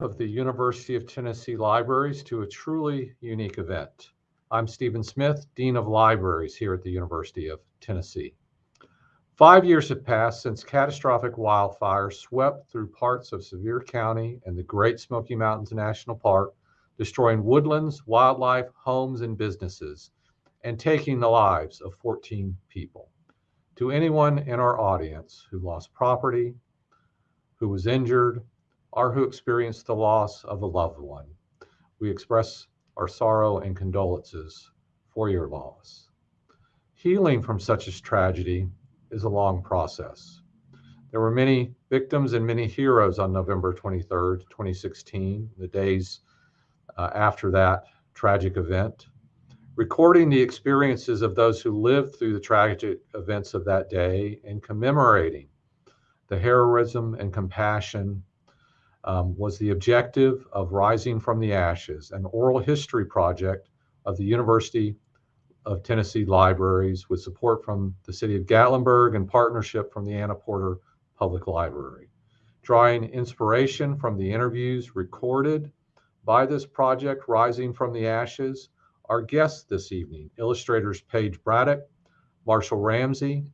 of the University of Tennessee Libraries to a truly unique event. I'm Stephen Smith, Dean of Libraries here at the University of Tennessee. Five years have passed since catastrophic wildfires swept through parts of Sevier County and the Great Smoky Mountains National Park, destroying woodlands, wildlife, homes, and businesses, and taking the lives of 14 people. To anyone in our audience who lost property, who was injured, or who experienced the loss of a loved one. We express our sorrow and condolences for your loss. Healing from such a tragedy is a long process. There were many victims and many heroes on November 23rd, 2016, the days uh, after that tragic event. Recording the experiences of those who lived through the tragic events of that day and commemorating the heroism and compassion um, was the objective of Rising from the Ashes, an oral history project of the University of Tennessee Libraries with support from the City of Gatlinburg and partnership from the Anna Porter Public Library. Drawing inspiration from the interviews recorded by this project, Rising from the Ashes, our guests this evening, illustrators Paige Braddock, Marshall Ramsey,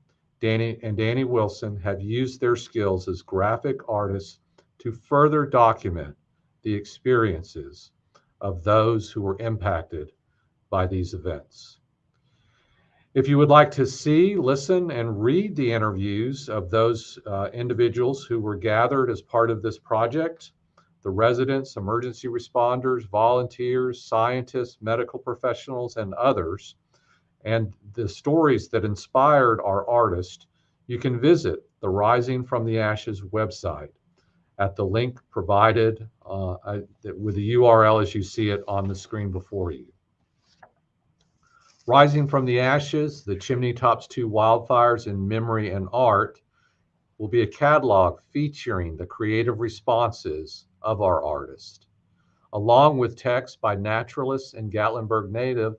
Danny and Danny Wilson have used their skills as graphic artists to further document the experiences of those who were impacted by these events. If you would like to see, listen, and read the interviews of those uh, individuals who were gathered as part of this project, the residents, emergency responders, volunteers, scientists, medical professionals, and others, and the stories that inspired our artist, you can visit the Rising from the Ashes website at the link provided uh, with the URL as you see it on the screen before you. Rising from the Ashes, the Chimney Tops 2 Wildfires in Memory and Art will be a catalog featuring the creative responses of our artist, along with text by naturalist and Gatlinburg native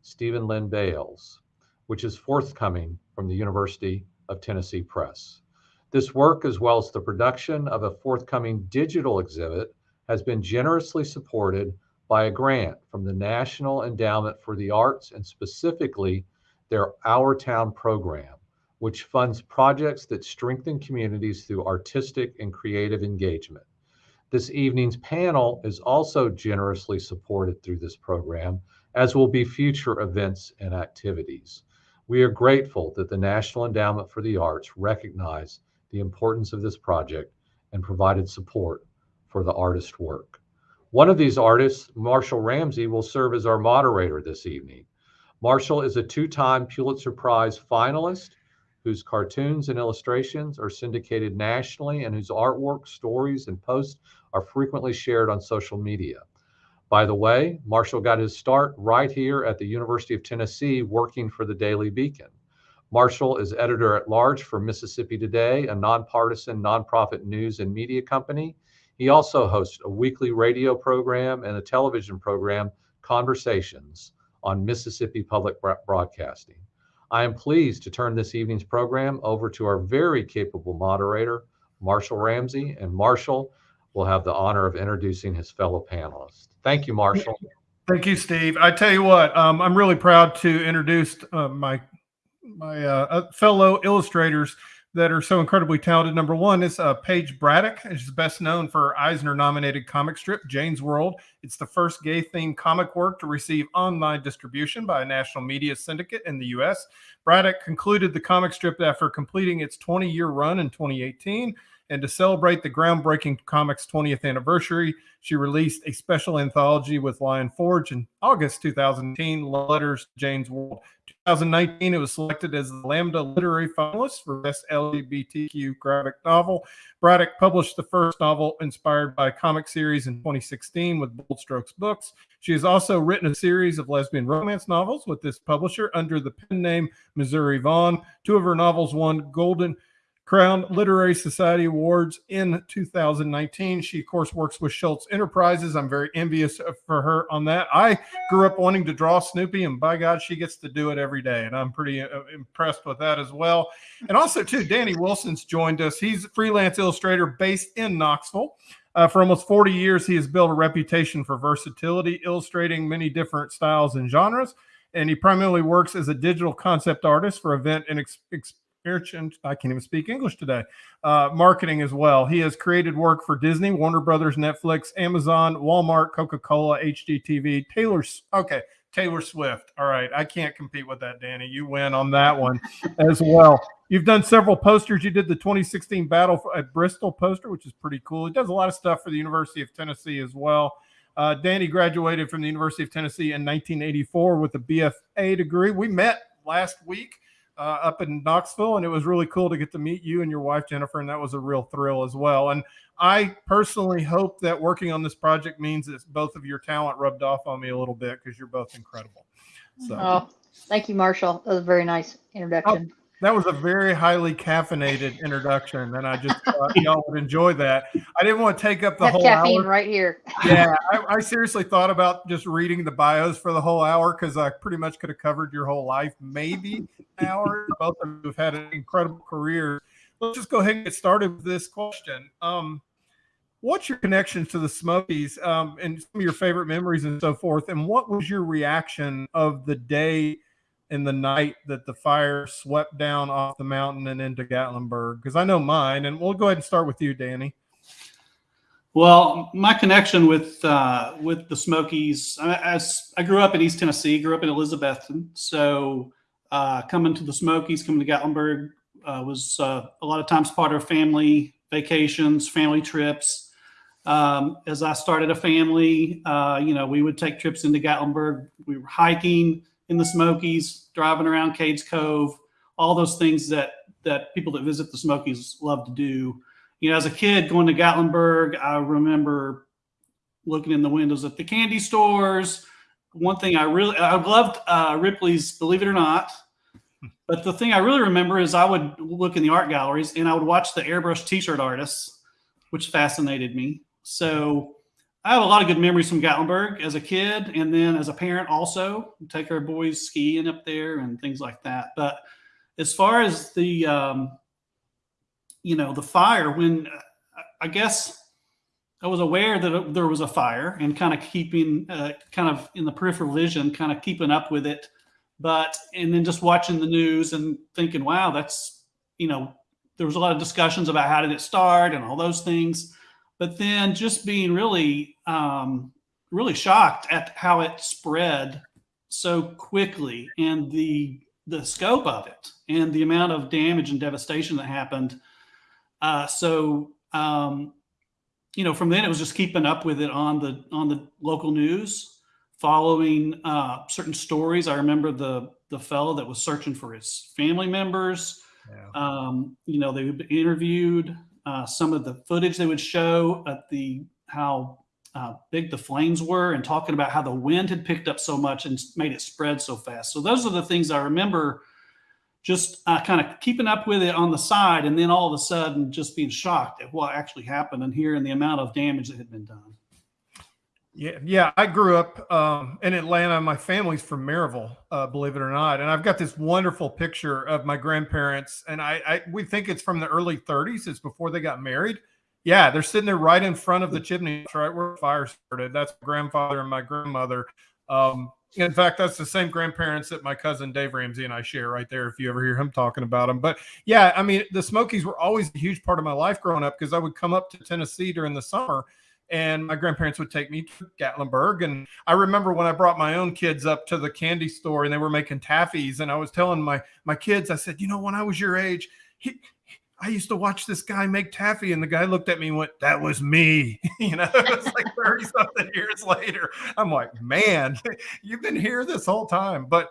Stephen Lyn Bales, which is forthcoming from the University of Tennessee Press. This work, as well as the production of a forthcoming digital exhibit, has been generously supported by a grant from the National Endowment for the Arts and specifically their Our Town program, which funds projects that strengthen communities through artistic and creative engagement. This evening's panel is also generously supported through this program as will be future events and activities. We are grateful that the National Endowment for the Arts recognized the importance of this project and provided support for the artist's work. One of these artists, Marshall Ramsey, will serve as our moderator this evening. Marshall is a two-time Pulitzer Prize finalist whose cartoons and illustrations are syndicated nationally and whose artwork, stories, and posts are frequently shared on social media. By the way, Marshall got his start right here at the University of Tennessee working for the Daily Beacon. Marshall is editor at large for Mississippi Today, a nonpartisan nonprofit news and media company. He also hosts a weekly radio program and a television program, Conversations, on Mississippi Public Broadcasting. I am pleased to turn this evening's program over to our very capable moderator, Marshall Ramsey, and Marshall will have the honor of introducing his fellow panelists. Thank you, Marshall. Thank you, Steve. I tell you what, um, I'm really proud to introduce uh, my my uh, uh, fellow illustrators that are so incredibly talented. Number one is uh, Paige Braddock. She's best known for Eisner-nominated comic strip Jane's World. It's the first gay-themed comic work to receive online distribution by a national media syndicate in the U.S. Braddock concluded the comic strip after completing its 20-year run in 2018 and to celebrate the groundbreaking comic's 20th anniversary, she released a special anthology with Lion Forge in August 2018, Letters Jane's World. 2019, it was selected as the Lambda Literary Finalist for Best LGBTQ Graphic Novel. Braddock published the first novel inspired by a comic series in 2016 with Bold Strokes Books. She has also written a series of lesbian romance novels with this publisher under the pen name Missouri Vaughn. Two of her novels won Golden Crown Literary Society Awards in 2019. She, of course, works with Schulz Enterprises. I'm very envious for her on that. I grew up wanting to draw Snoopy, and by God, she gets to do it every day. And I'm pretty uh, impressed with that as well. And also, too, Danny Wilson's joined us. He's a freelance illustrator based in Knoxville. Uh, for almost 40 years, he has built a reputation for versatility, illustrating many different styles and genres. And he primarily works as a digital concept artist for event and I can't even speak English today. Uh, marketing as well. He has created work for Disney, Warner Brothers, Netflix, Amazon, Walmart, Coca Cola, HGTV, Taylor. Okay, Taylor Swift. All right, I can't compete with that, Danny. You win on that one as well. You've done several posters. You did the 2016 Battle at Bristol poster, which is pretty cool. He does a lot of stuff for the University of Tennessee as well. Uh, Danny graduated from the University of Tennessee in 1984 with a BFA degree. We met last week uh, up in Knoxville, and it was really cool to get to meet you and your wife Jennifer, and that was a real thrill as well. And I personally hope that working on this project means that both of your talent rubbed off on me a little bit because you're both incredible. So. Oh, thank you, Marshall. That was a very nice introduction. Oh, that was a very highly caffeinated introduction, and I just thought y'all would enjoy that. I didn't want to take up the Have whole caffeine hour. right here. yeah, I, I, seriously thought about just reading the bios for the whole hour because I pretty much could have covered your whole life, maybe an hour. Both of you have had an incredible career. Let's just go ahead and get started with this question. Um, what's your connection to the Smokies um, and some of your favorite memories and so forth? And what was your reaction of the day? In the night that the fire swept down off the mountain and into Gatlinburg? Because I know mine, and we'll go ahead and start with you, Danny. Well, my connection with uh, with the Smokies, as I grew up in East Tennessee, grew up in Elizabethton, so uh, coming to the Smokies, coming to Gatlinburg uh, was uh, a lot of times part of family vacations, family trips. Um, as I started a family, uh, you know, we would take trips into Gatlinburg. We were hiking in the Smokies, driving around Cades Cove, all those things that that people that visit the Smokies love to do. You know, as a kid going to Gatlinburg, I remember looking in the windows at the candy stores. One thing I really I loved uh, Ripley's Believe It or Not. But the thing I really remember is I would look in the art galleries and I would watch the airbrush t-shirt artists, which fascinated me. So I have a lot of good memories from Gatlinburg as a kid, and then as a parent also take our boys skiing up there and things like that. But as far as the, um, you know, the fire, when I guess I was aware that there was a fire and kind of keeping, uh, kind of in the peripheral vision, kind of keeping up with it. But and then just watching the news and thinking, wow, that's you know, there was a lot of discussions about how did it start and all those things but then just being really um, really shocked at how it spread so quickly and the the scope of it and the amount of damage and devastation that happened. Uh, so um, you know from then it was just keeping up with it on the on the local news following uh, certain stories. I remember the the fellow that was searching for his family members. Yeah. um, you know they interviewed uh, some of the footage they would show at the how uh, big the flames were and talking about how the wind had picked up so much and made it spread so fast. So those are the things I remember just uh, kind of keeping up with it on the side and then all of a sudden just being shocked at what actually happened and hearing the amount of damage that had been done. Yeah, yeah. I grew up um, in Atlanta. My family's from Maryville, uh, believe it or not, and I've got this wonderful picture of my grandparents. And I, I, we think it's from the early 30s. It's before they got married. Yeah, they're sitting there right in front of the chimney, right where the fire started. That's my grandfather and my grandmother. Um, in fact, that's the same grandparents that my cousin Dave Ramsey and I share right there. If you ever hear him talking about them, but yeah, I mean, the Smokies were always a huge part of my life growing up because I would come up to Tennessee during the summer and my grandparents would take me to Gatlinburg. And I remember when I brought my own kids up to the candy store and they were making taffies, and I was telling my my kids, I said, you know, when I was your age, he, I used to watch this guy make taffy, and the guy looked at me and went, "That was me." you know, it's like thirty something years later. I'm like, man, you've been here this whole time. But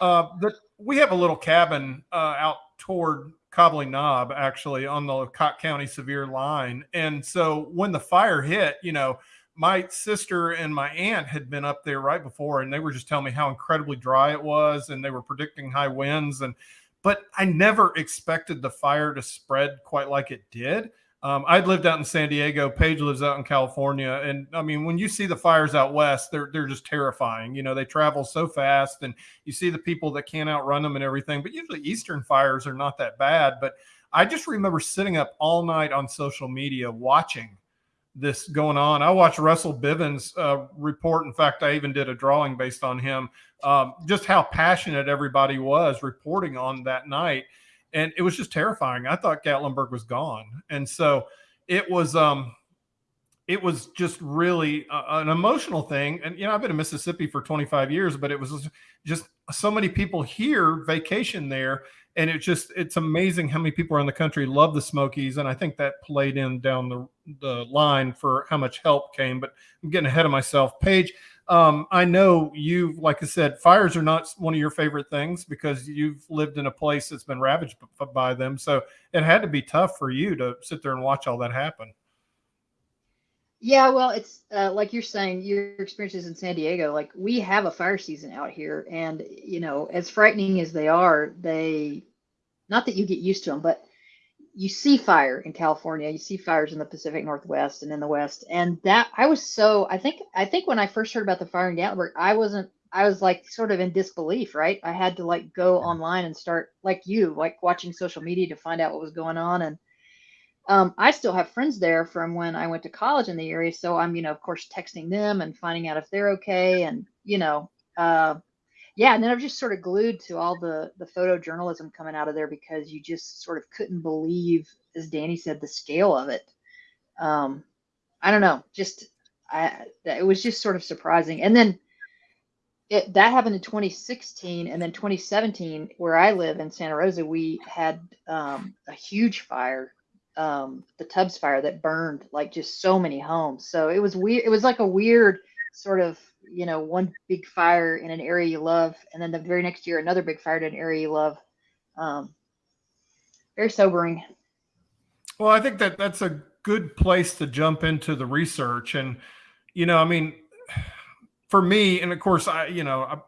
uh, the, we have a little cabin uh, out toward Cobbly Nob, actually, on the Cocke County Sevier line. And so when the fire hit, you know, my sister and my aunt had been up there right before, and they were just telling me how incredibly dry it was, and they were predicting high winds. And but I never expected the fire to spread quite like it did. Um, I'd lived out in San Diego. Paige lives out in California, and I mean, when you see the fires out west, they're they're just terrifying. You know, they travel so fast, and you see the people that can't outrun them and everything. But usually, eastern fires are not that bad. But I just remember sitting up all night on social media watching this going on. I watched Russell Biven's uh, report. In fact, I even did a drawing based on him. Um, just how passionate everybody was reporting on that night and it was just terrifying. I thought Gatlinburg was gone, and so it was. Um, it was just really uh, an emotional thing. And you know, I've been in Mississippi for 25 years, but it was just so many people here vacation there, and it just it's amazing how many people around the country love the Smokies, and I think that played in down the the line for how much help came. But I'm getting ahead of myself. Paige, um, I know you, like I said, fires are not one of your favorite things because you've lived in a place that's been ravaged by them. So it had to be tough for you to sit there and watch all that happen. Yeah, well, it's uh, like you're saying, your experiences in San Diego, like we have a fire season out here, and you know, as frightening as they are, they not that you get used to them, but you see fire in California, you see fires in the Pacific Northwest and in the West, and that I was so I think I think when I first heard about the fire in Gatlinburg, I wasn't I was like sort of in disbelief, right? I had to like go online and start like you, like watching social media to find out what was going on, and um, I still have friends there from when I went to college in the area. So I'm, you know, of course, texting them and finding out if they're okay. And, you know, uh, yeah. And then I'm just sort of glued to all the, the photojournalism coming out of there because you just sort of couldn't believe, as Danny said, the scale of it. Um, I don't know, just, I, it was just sort of surprising. And then it, that happened in 2016 and then 2017 where I live in Santa Rosa, we had um, a huge fire um, the Tubbs fire that burned like just so many homes. So it was weird. It was like a weird sort of, you know, one big fire in an area you love, and then the very next year another big fire in an area you love. Um, very sobering. Well, I think that that's a good place to jump into the research, and you know, I mean, for me, and of course, I, you know, I,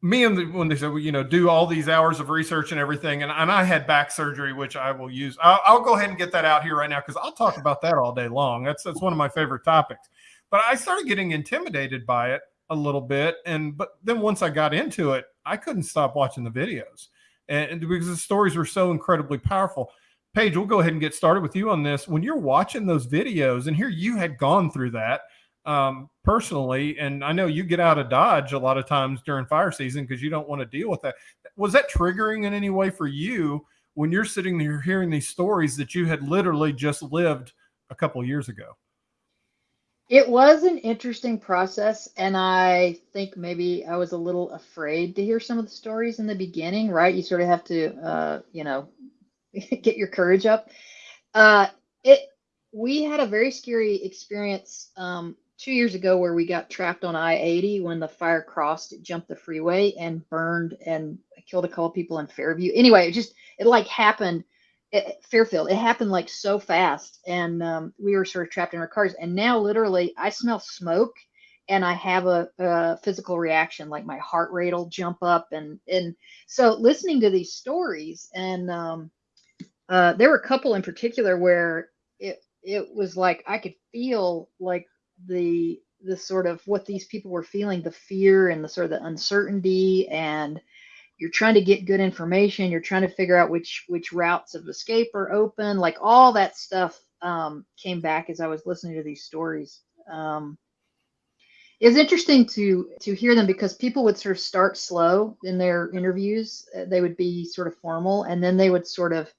me and the, when they said, you know, do all these hours of research and everything, and, and I had back surgery, which I will use. I'll, I'll go ahead and get that out here right now because I'll talk about that all day long. That's that's one of my favorite topics. But I started getting intimidated by it a little bit, and but then once I got into it, I couldn't stop watching the videos, and, because the stories were so incredibly powerful. Paige, we'll go ahead and get started with you on this. When you're watching those videos, and here you had gone through that um, personally, and I know you get out of Dodge a lot of times during fire season because you don't want to deal with that. Was that triggering in any way for you when you're sitting there hearing these stories that you had literally just lived a couple years ago? It was an interesting process, and I think maybe I was a little afraid to hear some of the stories in the beginning. Right, you sort of have to, uh, you know, get your courage up. Uh, it we had a very scary experience um, two years ago where we got trapped on I-80 when the fire crossed, it jumped the freeway and burned and killed a couple people in Fairview. Anyway, it just it like happened at Fairfield. It happened like so fast, and um, we were sort of trapped in our cars. And now, literally, I smell smoke, and I have a, a physical reaction, like my heart rate will jump up, and and so listening to these stories, and um, uh, there were a couple in particular where it it was like I could feel like the the sort of what these people were feeling the fear and the sort of the uncertainty and you're trying to get good information you're trying to figure out which which routes of escape are open like all that stuff um, came back as i was listening to these stories. Um, it was interesting to to hear them because people would sort of start slow in their interviews. They would be sort of formal and then they would sort of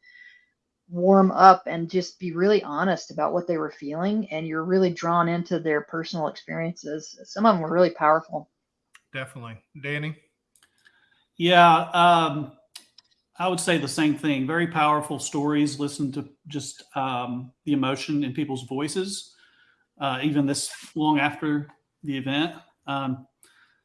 warm up and just be really honest about what they were feeling and you're really drawn into their personal experiences. Some of them were really powerful. Definitely. Danny yeah um, i would say the same thing. Very powerful stories. Listen to just um, the emotion in people's voices uh, even this long after the event. Um,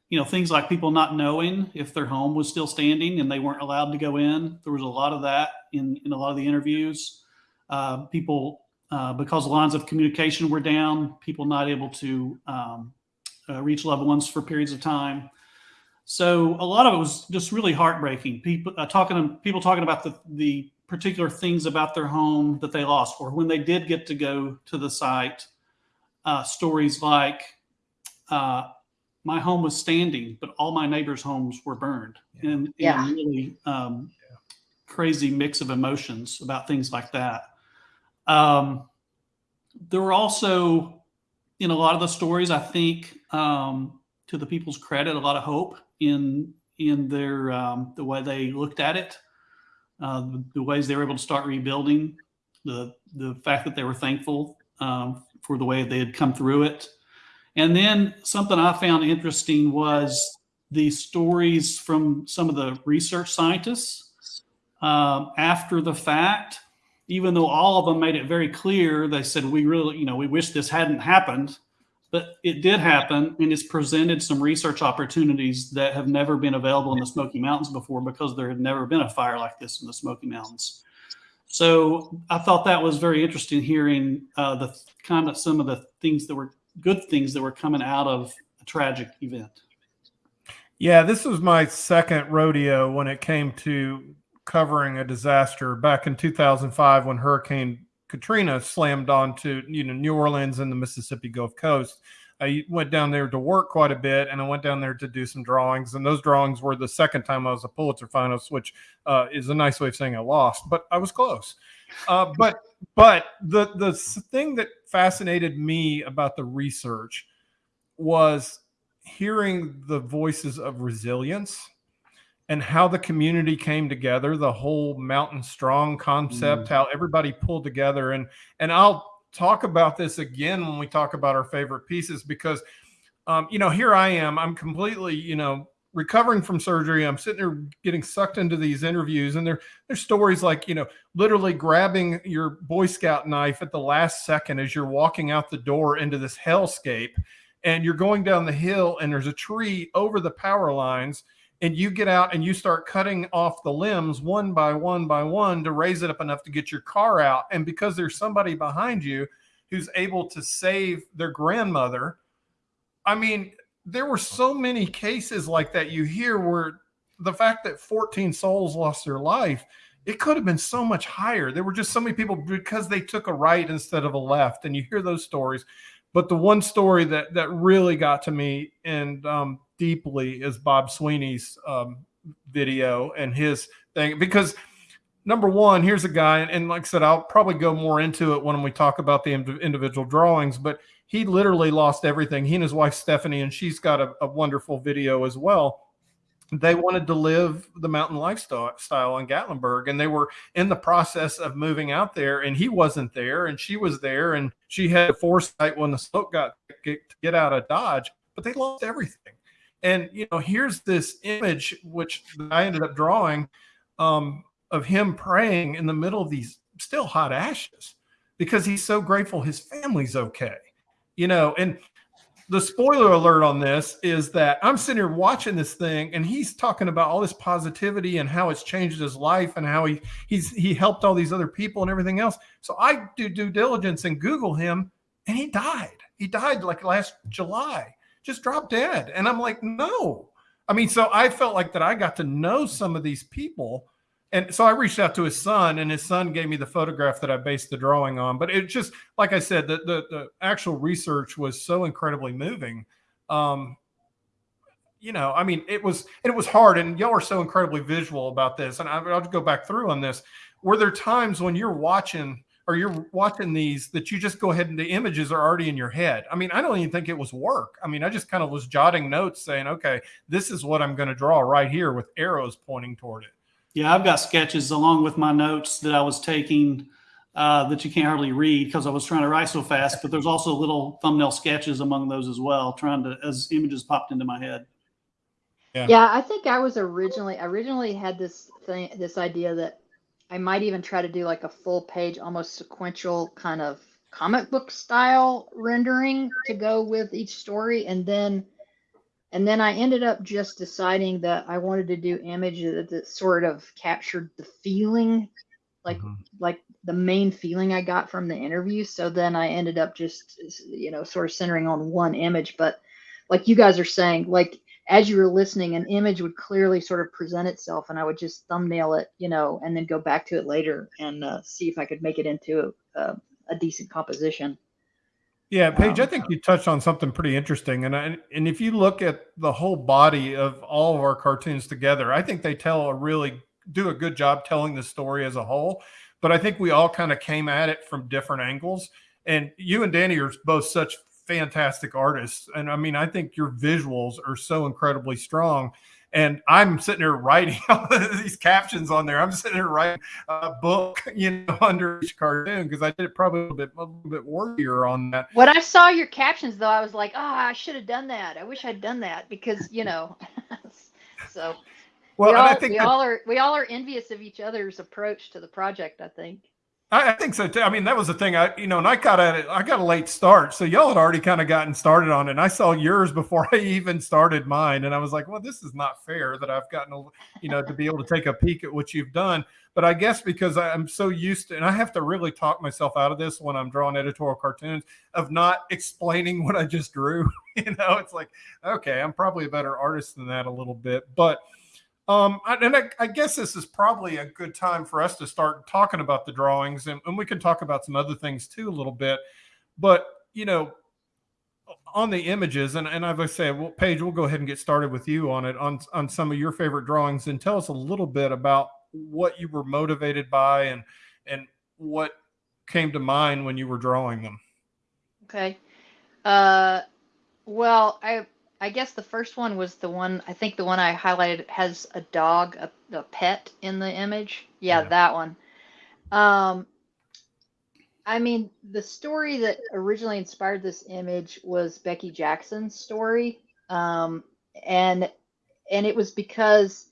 you know things like people not knowing if their home was still standing and they weren't allowed to go in. There was a lot of that in, in a lot of the interviews. Uh, people uh, because lines of communication were down people not able to um, uh, reach loved ones for periods of time So a lot of it was just really heartbreaking. People uh, talking, people talking about the the particular things about their home that they lost, or when they did get to go to the site. Uh, stories like, uh, "My home was standing, but all my neighbors' homes were burned," Yeah. and, Yeah. really um, crazy mix of emotions about things like that. Um, there were also, in a lot of the stories, I think, um, to the people's credit, a lot of hope in in their um, the way they looked at it, uh, the, the ways they were able to start rebuilding, the the fact that they were thankful um, for the way they had come through it, and then something I found interesting was the stories from some of the research scientists um, after the fact. Even though all of them made it very clear, they said, we really, you know, we wish this hadn't happened, but it did happen and it's presented some research opportunities that have never been available in the Smoky Mountains before because there had never been a fire like this in the Smoky Mountains. So I thought that was very interesting hearing uh, the kind of some of the things that were good things that were coming out of a tragic event. Yeah, this was my second rodeo when it came to covering a disaster back in 2005 when Hurricane Katrina slammed onto you know New Orleans and the Mississippi Gulf Coast. I went down there to work quite a bit, and I went down there to do some drawings. And those drawings were the second time I was a Pulitzer finalist, which uh, is a nice way of saying I lost, but I was close. Uh, but but the the thing that fascinated me about the research was hearing the voices of resilience and how the community came together the whole mountain strong concept Mm. how everybody pulled together. And and i'll talk about this again when we talk about our favorite pieces because um, you know here i am. I'm completely you know recovering from surgery. I'm sitting there getting sucked into these interviews and there there's stories like you know literally grabbing your boy scout knife at the last second as you're walking out the door into this hellscape and you're going down the hill and there's a tree over the power lines and you get out and you start cutting off the limbs one by one by one to raise it up enough to get your car out. And because there's somebody behind you who's able to save their grandmother i mean there were so many cases like that you hear where the fact that 14 souls lost their life it could have been so much higher. There were just so many people because they took a right instead of a left and you hear those stories. But the one story that that really got to me and um, deeply is Bob Sweeney's um, video and his thing because number one, here's a guy, and, like I said, I'll probably go more into it when we talk about the ind- individual drawings, but he literally lost everything. He and his wife Stephanie, and she's got a, a wonderful video as well. They wanted to live the mountain lifestyle style in Gatlinburg, and they were in the process of moving out there, and he wasn't there, and she was there, and she had foresight when the smoke got to get out of Dodge, but they lost everything. And you know, here's this image which I ended up drawing um, of him praying in the middle of these still hot ashes because he's so grateful his family's okay. You know, and the spoiler alert on this is that I'm sitting here watching this thing and he's talking about all this positivity and how it's changed his life and how he he's he helped all these other people and everything else. So I do due diligence and Google him and he died. He died like last July, just dropped dead. And I'm like, no. I mean, so I felt like that I got to know some of these people. And so I reached out to his son, and his son gave me the photograph that I based the drawing on. But it just, like I said, the the, the actual research was so incredibly moving. Um, you know, I mean, it was it was hard, and y'all are so incredibly visual about this. And I, I'll go back through on this. Were there times when you're watching or you're watching these that you just go ahead and the images are already in your head? I mean, I don't even think it was work. I mean, I just kind of was jotting notes saying, okay, this is what I'm going to draw right here with arrows pointing toward it. Yeah, I've got sketches along with my notes that I was taking uh, that you can't hardly read because I was trying to write so fast. But there's also little thumbnail sketches among those as well, trying to as images popped into my head. Yeah. Yeah, I think I was originally I originally had this thing this idea that I might even try to do like a full page almost sequential kind of comic book style rendering to go with each story and then and then I ended up just deciding that I wanted to do images that, sort of captured the feeling like Mhm. like the main feeling I got from the interview. So then I ended up just you know sort of centering on one image. But like you guys are saying, like as you were listening, an image would clearly sort of present itself, and I would just thumbnail it, you know, and then go back to it later and uh, see if I could make it into a, a decent composition. Yeah, Paige, I Um, think you touched on something pretty interesting, and I, and if you look at the whole body of all of our cartoons together, I think they tell a really do a good job telling the story as a whole. But I think we all kind of came at it from different angles, and you and Danny are both such fantastic artists, and I mean, I think your visuals are so incredibly strong. And I'm sitting there writing all these captions on there. I'm sitting there writing a book, you know, under each cartoon because I did it probably a little bit a little bit wordier on that. When I saw your captions, though, I was like, "Oh, I should have done that. I wish I'd done that because you know." so Well, we all I think we that- all are we all are envious of each other's approach to the project. I think. I, I think so too. I mean, that was the thing. I, you know, and I got at it. I got a late start, so y'all had already kind of gotten started on it. And I saw yours before I even started mine, and I was like, "Well, this is not fair that I've gotten, a, you know, to be able to take a peek at what you've done." But I guess because I'm so used to, and I have to really talk myself out of this when I'm drawing editorial cartoons of not explaining what I just drew. you know, it's like, okay, I'm probably a better artist than that a little bit, but. Um, and I, I guess this is probably a good time for us to start talking about the drawings, and, and we can talk about some other things too a little bit. But you know, on the images, and, and as I say, well, Paige, we'll go ahead and get started with you on it on on some of your favorite drawings, and tell us a little bit about what you were motivated by and and what came to mind when you were drawing them. Okay. Uh, well, I I guess the first one was the one I think the one I highlighted has a dog, a, a pet in the image. Yeah, Yeah. that one. Um, I mean, the story that originally inspired this image was Becky Jackson's story, um, and and it was because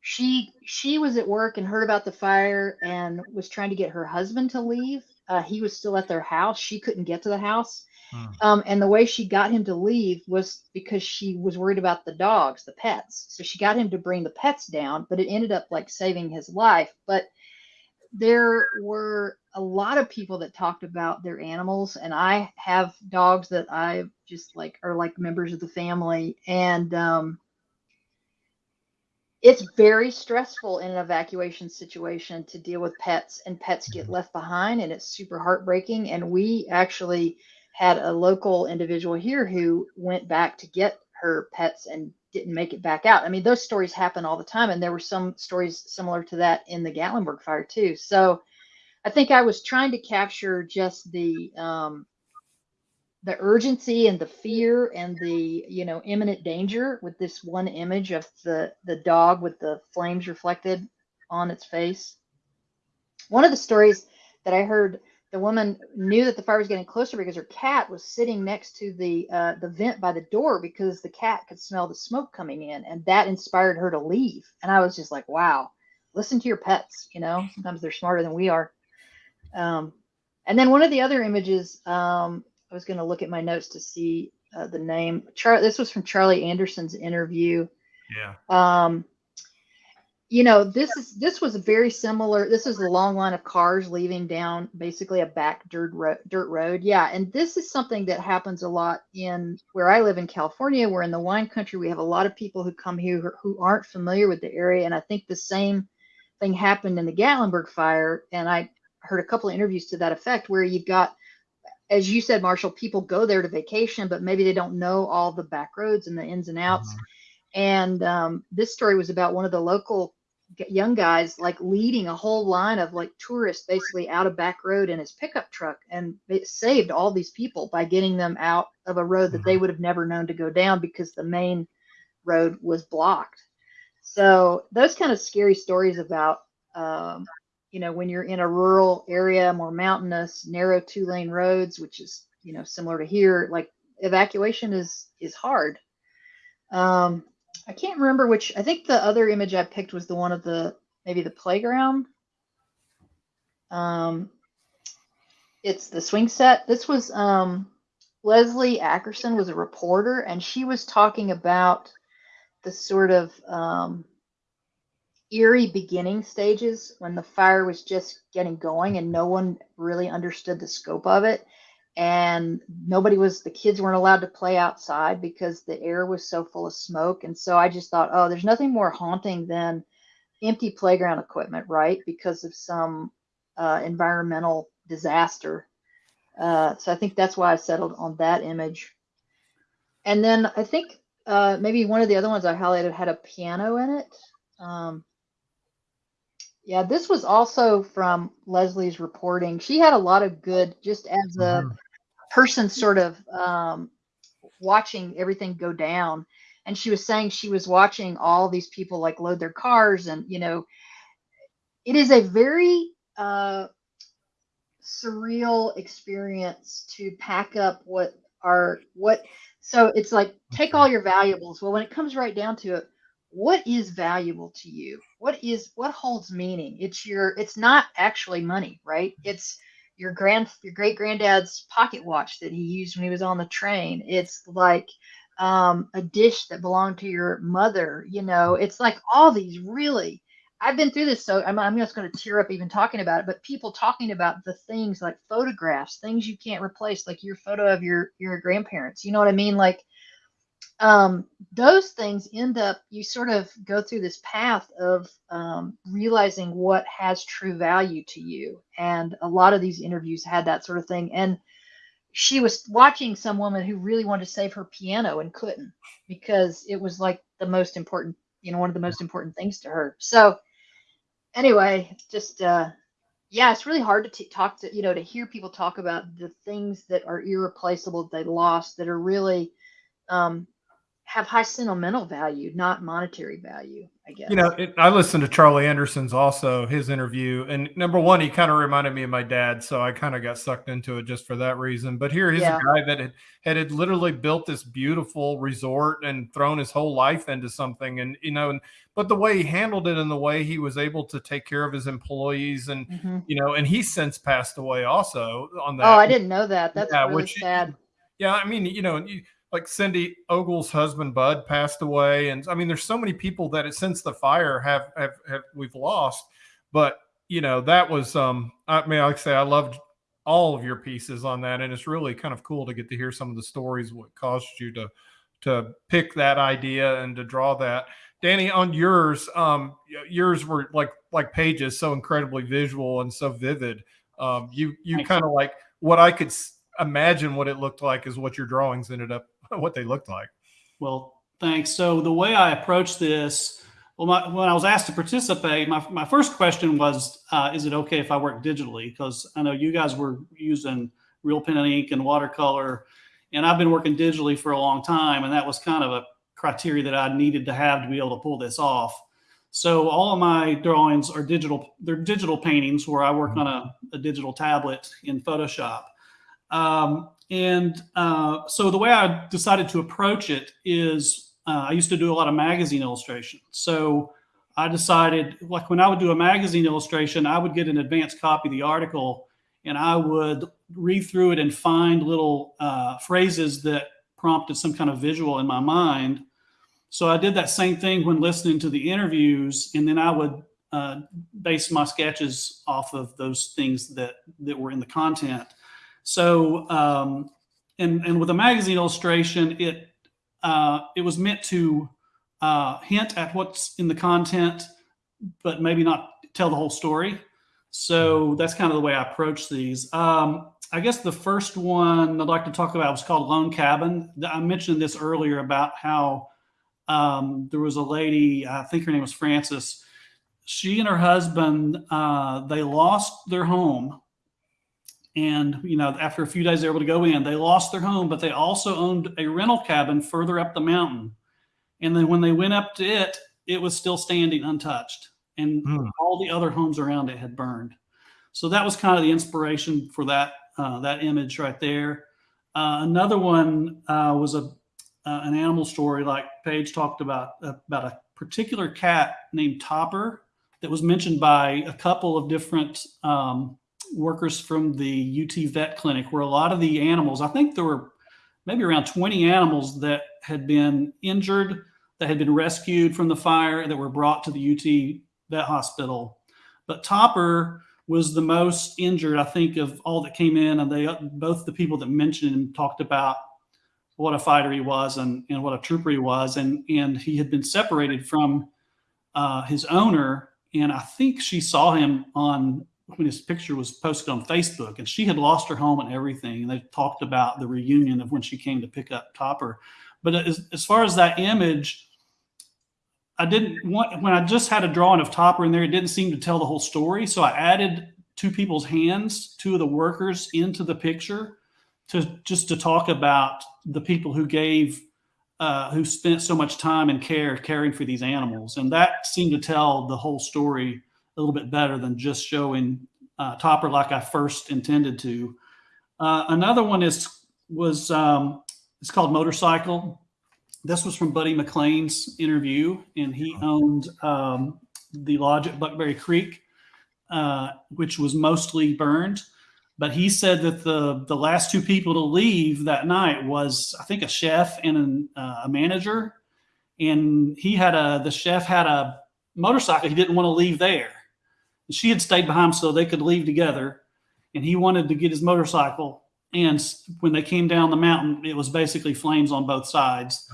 she she was at work and heard about the fire and was trying to get her husband to leave. Uh, he was still at their house. She couldn't get to the house. Hmm. Um, and the way she got him to leave was because she was worried about the dogs, the pets. So she got him to bring the pets down, but it ended up like saving his life. But there were a lot of people that talked about their animals, and I have dogs that I just like are like members of the family. And um, it's very stressful in an evacuation situation to deal with pets, and pets get left behind, and it's super heartbreaking. And we actually had a local individual here who went back to get her pets and didn't make it back out. I mean, those stories happen all the time, and there were some stories similar to that in the Gatlinburg fire too. So, I think I was trying to capture just the um, the urgency and the fear and the you know imminent danger with this one image of the the dog with the flames reflected on its face. One of the stories that I heard the woman knew that the fire was getting closer because her cat was sitting next to the uh, the vent by the door because the cat could smell the smoke coming in, and that inspired her to leave. And I was just like, "Wow, listen to your pets." You know, sometimes they're smarter than we are. Um, and then one of the other images, um, I was going to look at my notes to see uh, the name. Char- this was from Charlie Anderson's interview Yeah. um you know this is this was a very similar this is a long line of cars leaving down basically a back dirt road dirt road. Yeah and this is something that happens a lot in where i live in california we're in the wine country we have a lot of people who come here who, aren't familiar with the area. And i think the same thing happened in the gatlinburg fire. And i heard a couple of interviews to that effect where you've got as you said marshall people go there to vacation but maybe they don't know all the back roads and the ins and outs. And um, this story was about one of the local young guys like leading a whole line of like tourists basically out of back road in his pickup truck and it saved all these people by getting them out of a road that they would have never known to go down because the main road was blocked. So those kind of scary stories about um, you know when you're in a rural area more mountainous narrow two lane roads which is you know similar to here like evacuation is is hard. Um, I can't remember which. I think the other image I picked was the one of the maybe the playground. Um, it's the swing set. This was um, Leslie Ackerson was a reporter, and she was talking about the sort of um, eerie beginning stages when the fire was just getting going and no one really understood the scope of it. And nobody was the kids weren't allowed to play outside because the air was so full of smoke. And so i just thought oh there's nothing more haunting than empty playground equipment right? Because of some uh, environmental disaster. Uh, so i think that's why i settled on that image. And then i think uh, maybe one of the other ones i highlighted had a piano in it. Um, yeah this was also from leslie's reporting. She had a lot of good just as a Mhm. Person sort of um, watching everything go down. And she was saying she was watching all these people like load their cars and you know it is a very uh, surreal experience to pack up what are what so it's like take all your valuables. Well when it comes right down to it what is valuable to you? What is what holds meaning? It's your it's not actually money right? It's your grand your great granddad's pocket watch that he used when he was on the train. It's like um, a dish that belonged to your mother you know? It's like all these really i've been through this so i'm, I'm just going to tear up even talking about it but people talking about the things like photographs things you can't replace like your photo of your your grandparents you know what i mean? Like um, those things end up you sort of go through this path of um, realizing what has true value to you. And a lot of these interviews had that sort of thing. And she was watching some woman who really wanted to save her piano and couldn't because it was like the most important you know one of the most important things to her. So anyway just uh yeah it's really hard to talk to you know to hear people talk about the things that are irreplaceable they lost that are really um have high sentimental value, not monetary value, I guess. You know, it, I listened to Charlie Anderson's also his interview, and number one, he kind of reminded me of my dad, so I kind of got sucked into it just for that reason. But here, he's Yeah. a guy that had, had had literally built this beautiful resort and thrown his whole life into something, and you know, and, but the way he handled it and the way he was able to take care of his employees, and Mhm. you know, and he's since passed away also on that. Oh, I didn't know that. That's Yeah, really which- sad. Yeah, I mean, you know, you, like Cindy Ogle's husband Bud passed away, and I mean, there's so many people that since the fire have have, have we've lost. But you know, that was um, I mean, like I say, I loved all of your pieces on that, and it's really kind of cool to get to hear some of the stories what caused you to to pick that idea and to draw that. Danny, on yours, um, yours were like like pages, so incredibly visual and so vivid. Um, you you kind of like what I could s- imagine what it looked like is what your drawings ended up what they looked like. Well, thanks. So the way I approached this, well, my, when I was asked to participate, my, my first question was, uh, is it okay if I work digitally? Because I know you guys were using real pen and ink and watercolor, and I've been working digitally for a long time, and that was kind of a criteria that I needed to have to be able to pull this off. So all of my drawings are digital. They're digital paintings where I work on a, a digital tablet in Photoshop. Um, and uh, so the way I decided to approach it is uh, I used to do a lot of magazine illustration. So I decided, like when I would do a magazine illustration, I would get an advanced copy of the article and I would read through it and find little uh, phrases that prompted some kind of visual in my mind. So I did that same thing when listening to the interviews, and then I would uh, base my sketches off of those things that that were in the content. So, um, and and with a magazine illustration, it uh, it was meant to uh, hint at what's in the content, but maybe not tell the whole story. So that's kind of the way I approach these. Um, I guess the first one I'd like to talk about was called Lone Cabin. I mentioned this earlier about how um, there was a lady, I think her name was Frances. She and her husband, uh, they lost their home and you know after a few days they were able to go in. They lost their home but they also owned a rental cabin further up the mountain. And then when they went up to it it was still standing untouched and Hmm. all the other homes around it had burned. So that was kind of the inspiration for that uh, that image right there. Uh, another one uh, was a uh, an animal story like paige talked about about a particular cat named topper that was mentioned by a couple of different um, workers from the UT vet clinic where a lot of the animals, I think there were maybe around 20 animals that had been injured, that had been rescued from the fire, that were brought to the UT vet hospital. But Topper was the most injured, I think, of all that came in. And they both the people that mentioned him talked about what a fighter he was and, and what a trooper he was. And and he had been separated from uh, his owner. And I think she saw him on when his picture was posted on Facebook, and she had lost her home and everything. And they talked about the reunion of when she came to pick up Topper. But as, as far as that image, I didn't want when I just had a drawing of Topper in there, it didn't seem to tell the whole story. So I added two people's hands, two of the workers into the picture to just to talk about the people who gave uh, who spent so much time and care caring for these animals. And that seemed to tell the whole story a little bit better than just showing uh, Topper like I first intended to. Uh, another one is was um, it's called Motorcycle. This was from Buddy McLean's interview, and he owned um, the lodge at Buckberry Creek, uh, which was mostly burned. But he said that the the last two people to leave that night was, I think, a chef and an, uh, a manager. And he had a the chef had a motorcycle. He didn't want to leave there. She had stayed behind so they could leave together. And he wanted to get his motorcycle. And when they came down the mountain, it was basically flames on both sides.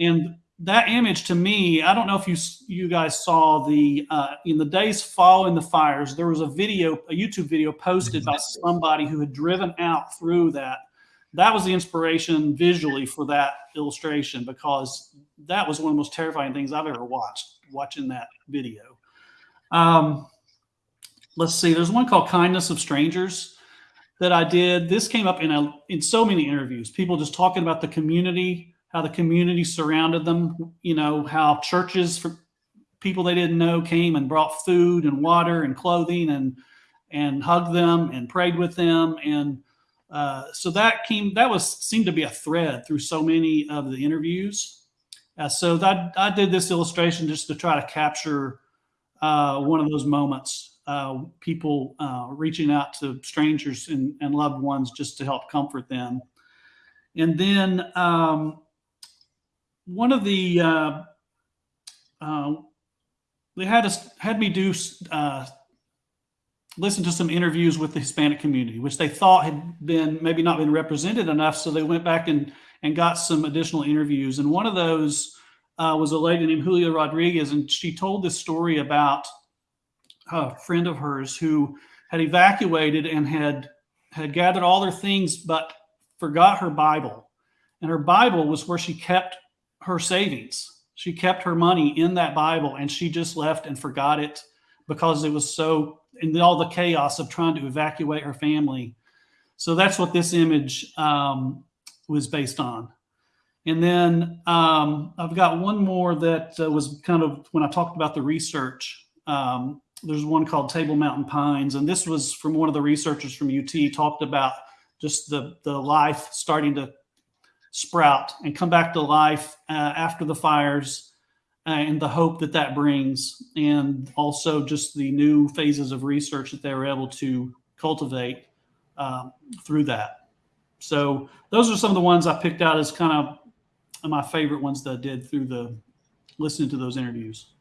And that image to me, I don't know if you you guys saw the uh, in the days following the fires, there was a video, a YouTube video posted by somebody who had driven out through that. That was the inspiration visually for that illustration because that was one of the most terrifying things I've ever watched. Watching that video. Um, let's see. There's one called "Kindness of Strangers" that I did. This came up in a in so many interviews. People just talking about the community how the community surrounded them, you know, how churches for people they didn't know came and brought food and water and clothing and and hugged them and prayed with them and uh, so that came that was seemed to be a thread through so many of the interviews uh, so that i did this illustration just to try to capture uh, one of those moments uh, people uh, reaching out to strangers and, and, loved ones just to help comfort them and then um, one of the uh, uh, they had us had me do uh, listen to some interviews with the Hispanic community, which they thought had been maybe not been represented enough. So they went back and and got some additional interviews. And one of those was a lady named Julia Rodriguez, and she told this story about a friend of hers who had evacuated and had had gathered all their things, but forgot her Bible. And her Bible was where she kept her savings. She kept her money in that Bible and she just left and forgot it because it was so in all the chaos of trying to evacuate her family. So that's what this image um, was based on. And then um, I've got one more that uh, was kind of when I talked about the research. Um, there's one called Table Mountain Pines, and this was from one of the researchers from UT. Talked about just the the life starting to sprout and come back to life uh, after the fires uh, and the hope that that brings and also just the new phases of research that they were able to cultivate um, through that so those are some of the ones i picked out as kind of my favorite ones that i did through the listening to those interviews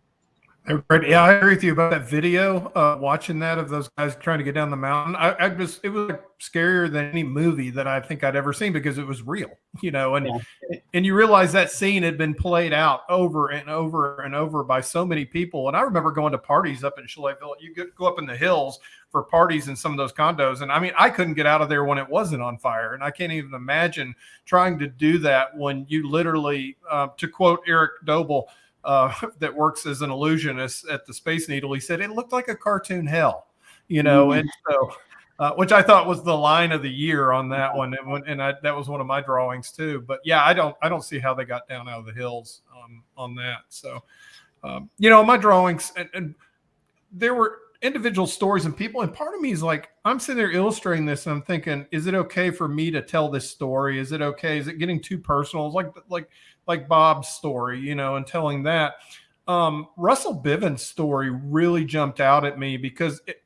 yeah, I agree with you about that video. Uh, watching that of those guys trying to get down the mountain, I, I just it was like scarier than any movie that I think I'd ever seen because it was real, you know. And yeah. and you realize that scene had been played out over and over and over by so many people. And I remember going to parties up in Chalet Village. You could go up in the hills for parties in some of those condos, and I mean, I couldn't get out of there when it wasn't on fire, and I can't even imagine trying to do that when you literally, uh, to quote Eric Doble uh, that works as an illusionist at the Space Needle, he said it looked like a cartoon hell, you know, mm-hmm. and so. Uh, which I thought was the line of the year on that one, and, and I, that was one of my drawings too. But yeah, I don't I don't see how they got down out of the hills um, on that. So, um, you know, my drawings and, and, there were individual stories and people, and part of me is like, I'm sitting there illustrating this, and I'm thinking, is it okay for me to tell this story? Is it okay? Is it getting too personal? It's like like like Bob's story, you know, and telling that. Um, Russell Biven's story really jumped out at me because it,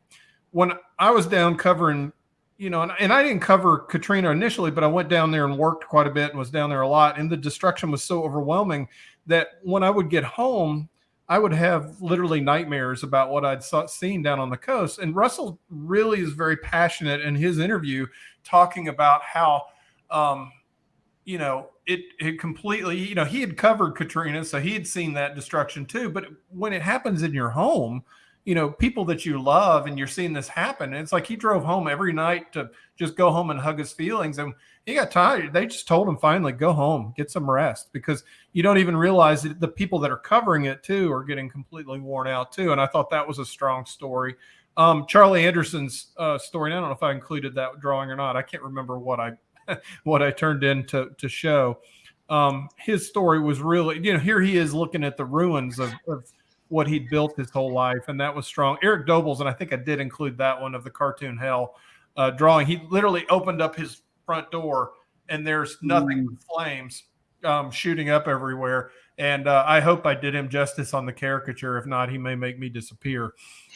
when I was down covering, you know, and, and I didn't cover Katrina initially, but I went down there and worked quite a bit and was down there a lot. And the destruction was so overwhelming that when I would get home, I would have literally nightmares about what I'd saw, seen down on the coast. And Russell really is very passionate in his interview, talking about how, um, you know, it it completely, you know, he had covered Katrina, so he had seen that destruction too. But when it happens in your home, you know, people that you love, and you're seeing this happen, it's like he drove home every night to just go home and hug his feelings, and he got tired. They just told him finally, go home, get some rest, because you don't even realize that the people that are covering it too are getting completely worn out too. And I thought that was a strong story. Um, Charlie Anderson's uh, story. I don't know if I included that drawing or not. I can't remember what I what I turned in to to show. Um, his story was really, you know, here he is looking at the ruins of, of what he'd built his whole life, and that was strong. Eric Dobles, and I think I did include that one of the cartoon hell uh, drawing. He literally opened up his front door, and there's nothing but flames um, shooting up everywhere. And uh, I hope I did him justice on the caricature. If not, he may make me disappear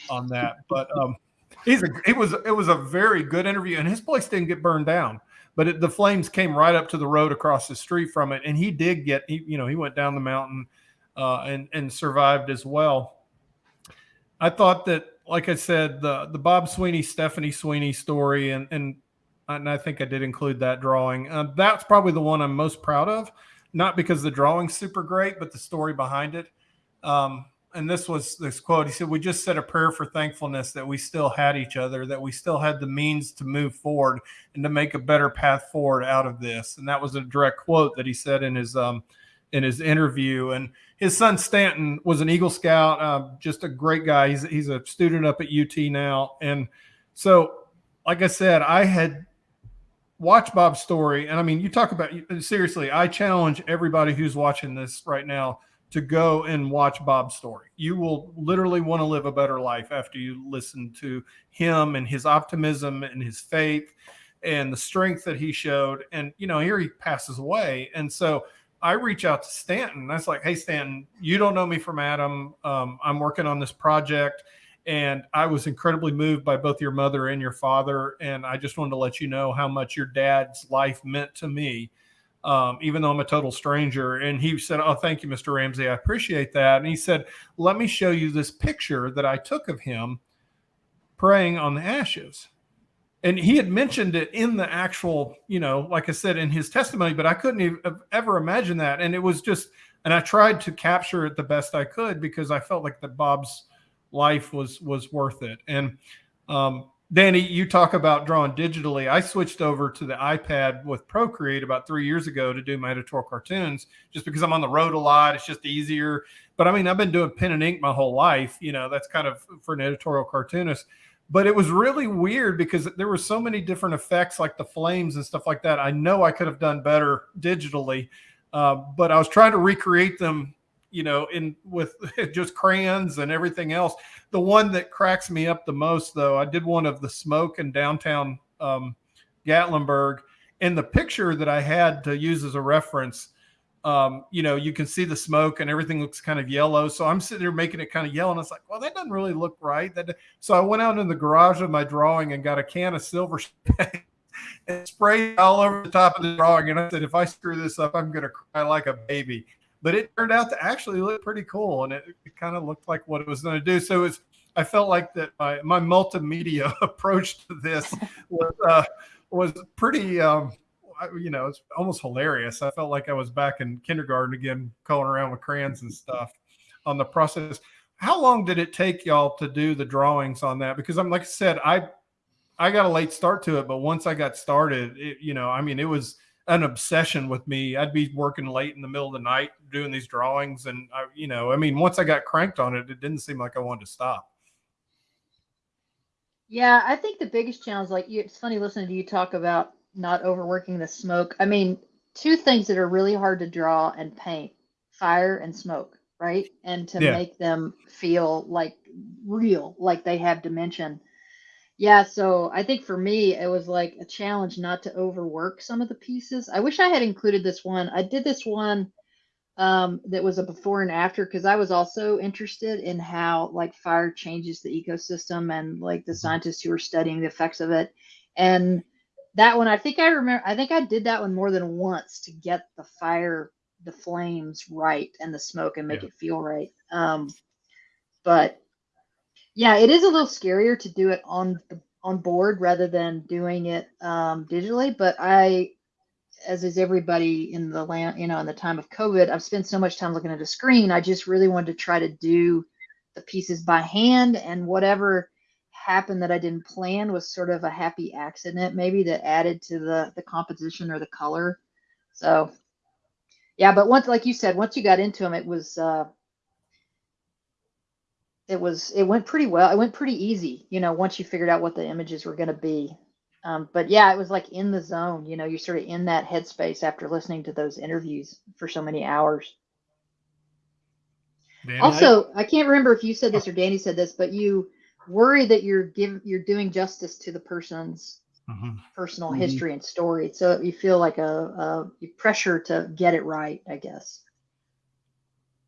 on that. But um, he's a, it was it was a very good interview, and his place didn't get burned down, but it, the flames came right up to the road across the street from it, and he did get he, you know he went down the mountain uh, and and survived as well. I thought that, like I said, the the Bob Sweeney Stephanie Sweeney story, and and and I think I did include that drawing. Uh, that's probably the one I'm most proud of, not because the drawing's super great, but the story behind it. Um, and this was this quote. He said, "We just said a prayer for thankfulness that we still had each other, that we still had the means to move forward and to make a better path forward out of this." And that was a direct quote that he said in his um, in his interview. And his son Stanton was an Eagle Scout, uh, just a great guy. He's he's a student up at UT now, and so like I said, I had watched Bob's story, and I mean, you talk about seriously. I challenge everybody who's watching this right now to go and watch Bob's story. You will literally want to live a better life after you listen to him and his optimism and his faith and the strength that he showed. And you know, here he passes away, and so I reach out to Stanton. I was like, hey, Stanton, you don't know me from Adam. Um, I'm working on this project. And I was incredibly moved by both your mother and your father. And I just wanted to let you know how much your dad's life meant to me, um, even though I'm a total stranger. And he said, Oh, thank you, Mr. Ramsey. I appreciate that. And he said, Let me show you this picture that I took of him praying on the ashes and he had mentioned it in the actual, you know, like I said in his testimony, but I couldn't even, ever imagine that. And it was just, and I tried to capture it the best I could because I felt like that Bob's life was was worth it. And um, Danny, you talk about drawing digitally. I switched over to the iPad with Procreate about three years ago to do my editorial cartoons, just because I'm on the road a lot. It's just easier. But I mean, I've been doing pen and ink my whole life. You know, that's kind of for an editorial cartoonist but it was really weird because there were so many different effects like the flames and stuff like that i know i could have done better digitally uh, but i was trying to recreate them you know in with just crayons and everything else the one that cracks me up the most though i did one of the smoke in downtown um, gatlinburg and the picture that i had to use as a reference um, you know, you can see the smoke and everything looks kind of yellow. So I'm sitting there making it kind of yellow, and it's like, well, that doesn't really look right. That so I went out in the garage of my drawing and got a can of silver and sprayed all over the top of the drawing. And I said, if I screw this up, I'm gonna cry like a baby. But it turned out to actually look pretty cool, and it, it kind of looked like what it was going to do. So it's I felt like that my, my multimedia approach to this was uh, was pretty. Um, you know, it's almost hilarious. I felt like I was back in kindergarten again, calling around with crayons and stuff on the process. How long did it take y'all to do the drawings on that? Because I'm like I said, I I got a late start to it, but once I got started, it, you know, I mean, it was an obsession with me. I'd be working late in the middle of the night doing these drawings, and I, you know, I mean, once I got cranked on it, it didn't seem like I wanted to stop. Yeah, I think the biggest challenge, like you, it's funny listening to you talk about not overworking the smoke. I mean, two things that are really hard to draw and paint fire and smoke, right? And to Yeah. make them feel like real, like they have dimension. Yeah, so I think for me, it was like a challenge not to overwork some of the pieces. I wish I had included this one. I did this one um, that was a before and after because I was also interested in how like fire changes the ecosystem and like the scientists who were studying the effects of it. And that one, I think I remember, I think I did that one more than once to get the fire, the flames right and the smoke and make Yeah. it feel right. Um, but yeah, it is a little scarier to do it on the on board rather than doing it um, digitally. But I, as is everybody in the land, you know, in the time of COVID, I've spent so much time looking at a screen. I just really wanted to try to do the pieces by hand, and whatever happened that I didn't plan was sort of a happy accident, maybe that added to the the composition or the color. So, yeah, but once, like you said, once you got into them, it was. Uh, it was it went pretty well it went pretty easy you know once you figured out what the images were going to be um, but yeah it was like in the zone you know you're sort of in that headspace after listening to those interviews for so many hours Danny? also i can't remember if you said this or danny said this but you worry that you're giving you're doing justice to the person's Mhm. personal Mhm. history and story so you feel like a, a pressure to get it right i guess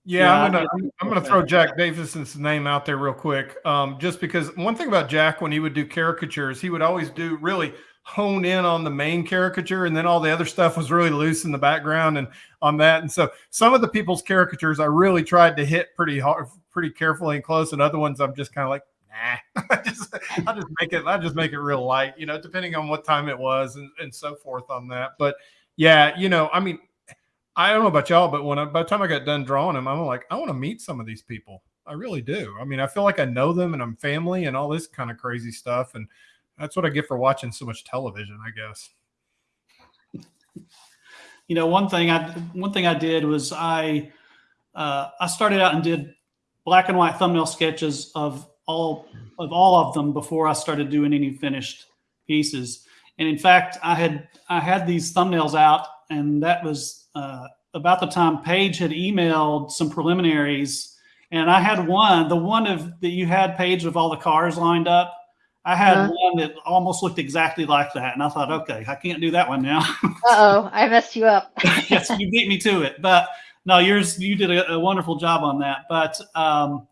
Yeah, I'm gonna I- I'm, gonna throw Jack Davis's name out there real quick. Um, just because one thing about Jack when he would do caricatures, he would always do really hone in on the main caricature, and then all the other stuff was really loose in the background and on that. And so some of the people's caricatures I really tried to hit pretty hard, pretty carefully and close, and other ones I'm just kind of like, nah. I just I'll just make it I just make it real light, you know, depending on what time it was and, and so forth on that. But yeah, you know, I mean, I don't know about y'all, but when I, by the time I got done drawing them, I'm like, I want to meet some of these people. I really do. I mean, I feel like I know them and I'm family and all this kind of crazy stuff. And that's what I get for watching so much television, I guess. you know one thing i one thing i did was i uh, i started out and did black and white thumbnail sketches of all of all of them before i started doing any finished pieces and in fact i had i had these thumbnails out and that was uh, about the time paige had emailed some preliminaries and i had one the one of that you had Paige of all the cars lined up i had Uh-huh. one that almost looked exactly like that and i thought okay i can't do that one now uh-oh i messed you up yes, you beat me to it. But no, yours you did a, a wonderful job on that. But um,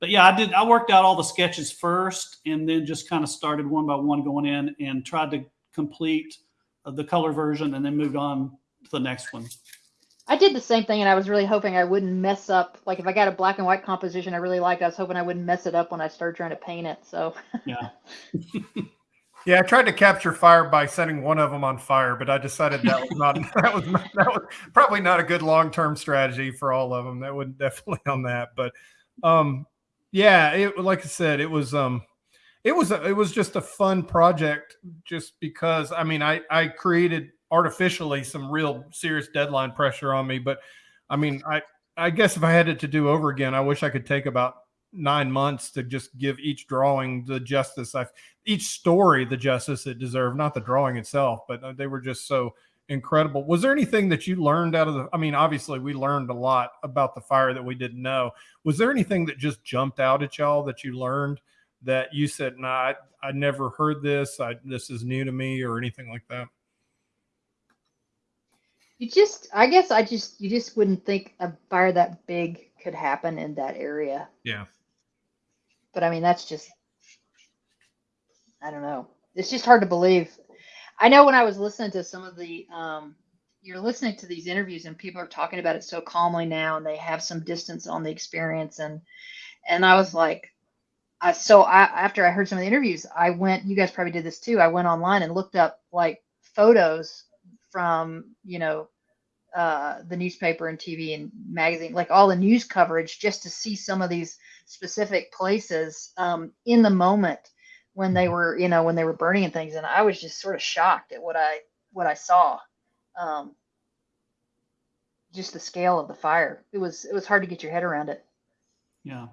but yeah, I did. I worked out all the sketches first, and then just kind of started one by one going in and tried to complete uh, the color version, and then moved on to the next one. I did the same thing, and I was really hoping I wouldn't mess up. Like if I got a black and white composition I really liked, I was hoping I wouldn't mess it up when I started trying to paint it. So Yeah, Yeah, I tried to capture fire by setting one of them on fire, but I decided that was not that was not, that was probably not a good long term strategy for all of them. That would definitely on that, but um, yeah, it like I said, it was um, it was a, it was just a fun project, just because I mean I I created artificially some real serious deadline pressure on me, but I mean I I guess if I had it to do over again, I wish I could take about nine months to just give each drawing the justice I each story the justice it deserved, not the drawing itself, but uh, they were just so incredible. Was there anything that you learned out of the? I mean, obviously we learned a lot about the fire that we didn't know. Was there anything that just jumped out at y'all that you learned that you said, "Nah, I, I never heard this. I, this is new to me," or anything like that? You just, I guess, I just, you just wouldn't think a fire that big could happen in that area. Yeah. But I mean, that's just, I don't know. It's just hard to believe. I know when I was listening to some of the, um, you're listening to these interviews and people are talking about it so calmly now and they have some distance on the experience and and I was like I so I after I heard some of the interviews I went you guys probably did this too I went online and looked up like photos from you know uh, the newspaper and TV and magazine like all the news coverage just to see some of these specific places um, in the moment when they were you know when they were burning and things and I was just sort of shocked at what I what I saw um, just the scale of the fire. It was it was hard to get your head around it. yeah.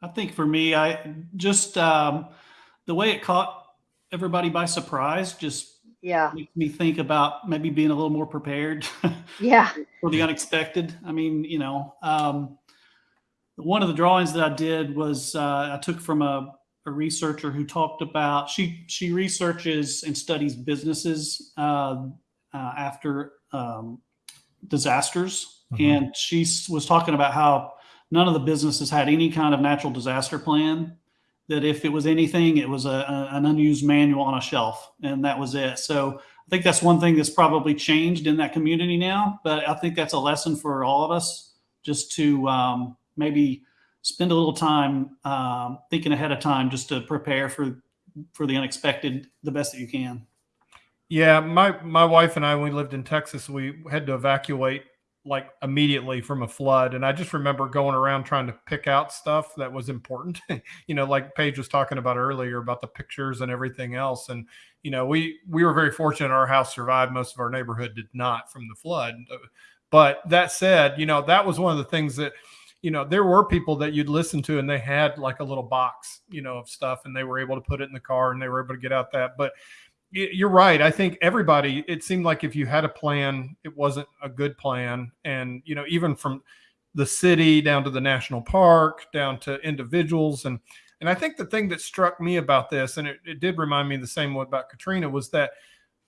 I think for me, I just um, the way it caught everybody by surprise just Yeah, makes me think about maybe being a little more prepared. yeah, for the unexpected. I mean, you know, um, one of the drawings that I did was uh, I took from a, a researcher who talked about she she researches and studies businesses uh, uh, after um, disasters, Mhm. and she was talking about how none of the businesses had any kind of natural disaster plan. That if it was anything, it was a, a, an unused manual on a shelf, and that was it. So I think that's one thing that's probably changed in that community now. But I think that's a lesson for all of us, just to um, maybe spend a little time um, thinking ahead of time just to prepare for for the unexpected the best that you can. Yeah, my my wife and I, when we lived in Texas, we had to evacuate like immediately from a flood, and I just remember going around trying to pick out stuff that was important. you know, like Paige was talking about earlier about the pictures and everything else, and you know, we we were very fortunate our house survived. Most of our neighborhood did not from the flood. But that said, you know, that was one of the things that you know, there were people that you'd listen to and they had like a little box, you know, of stuff and they were able to put it in the car and they were able to get out that. But you're right. I think everybody, it seemed like if you had a plan, it wasn't a good plan. And, you know, even from the city down to the national park, down to individuals. And, and I think the thing that struck me about this, and it, it did remind me the same way about Katrina, was that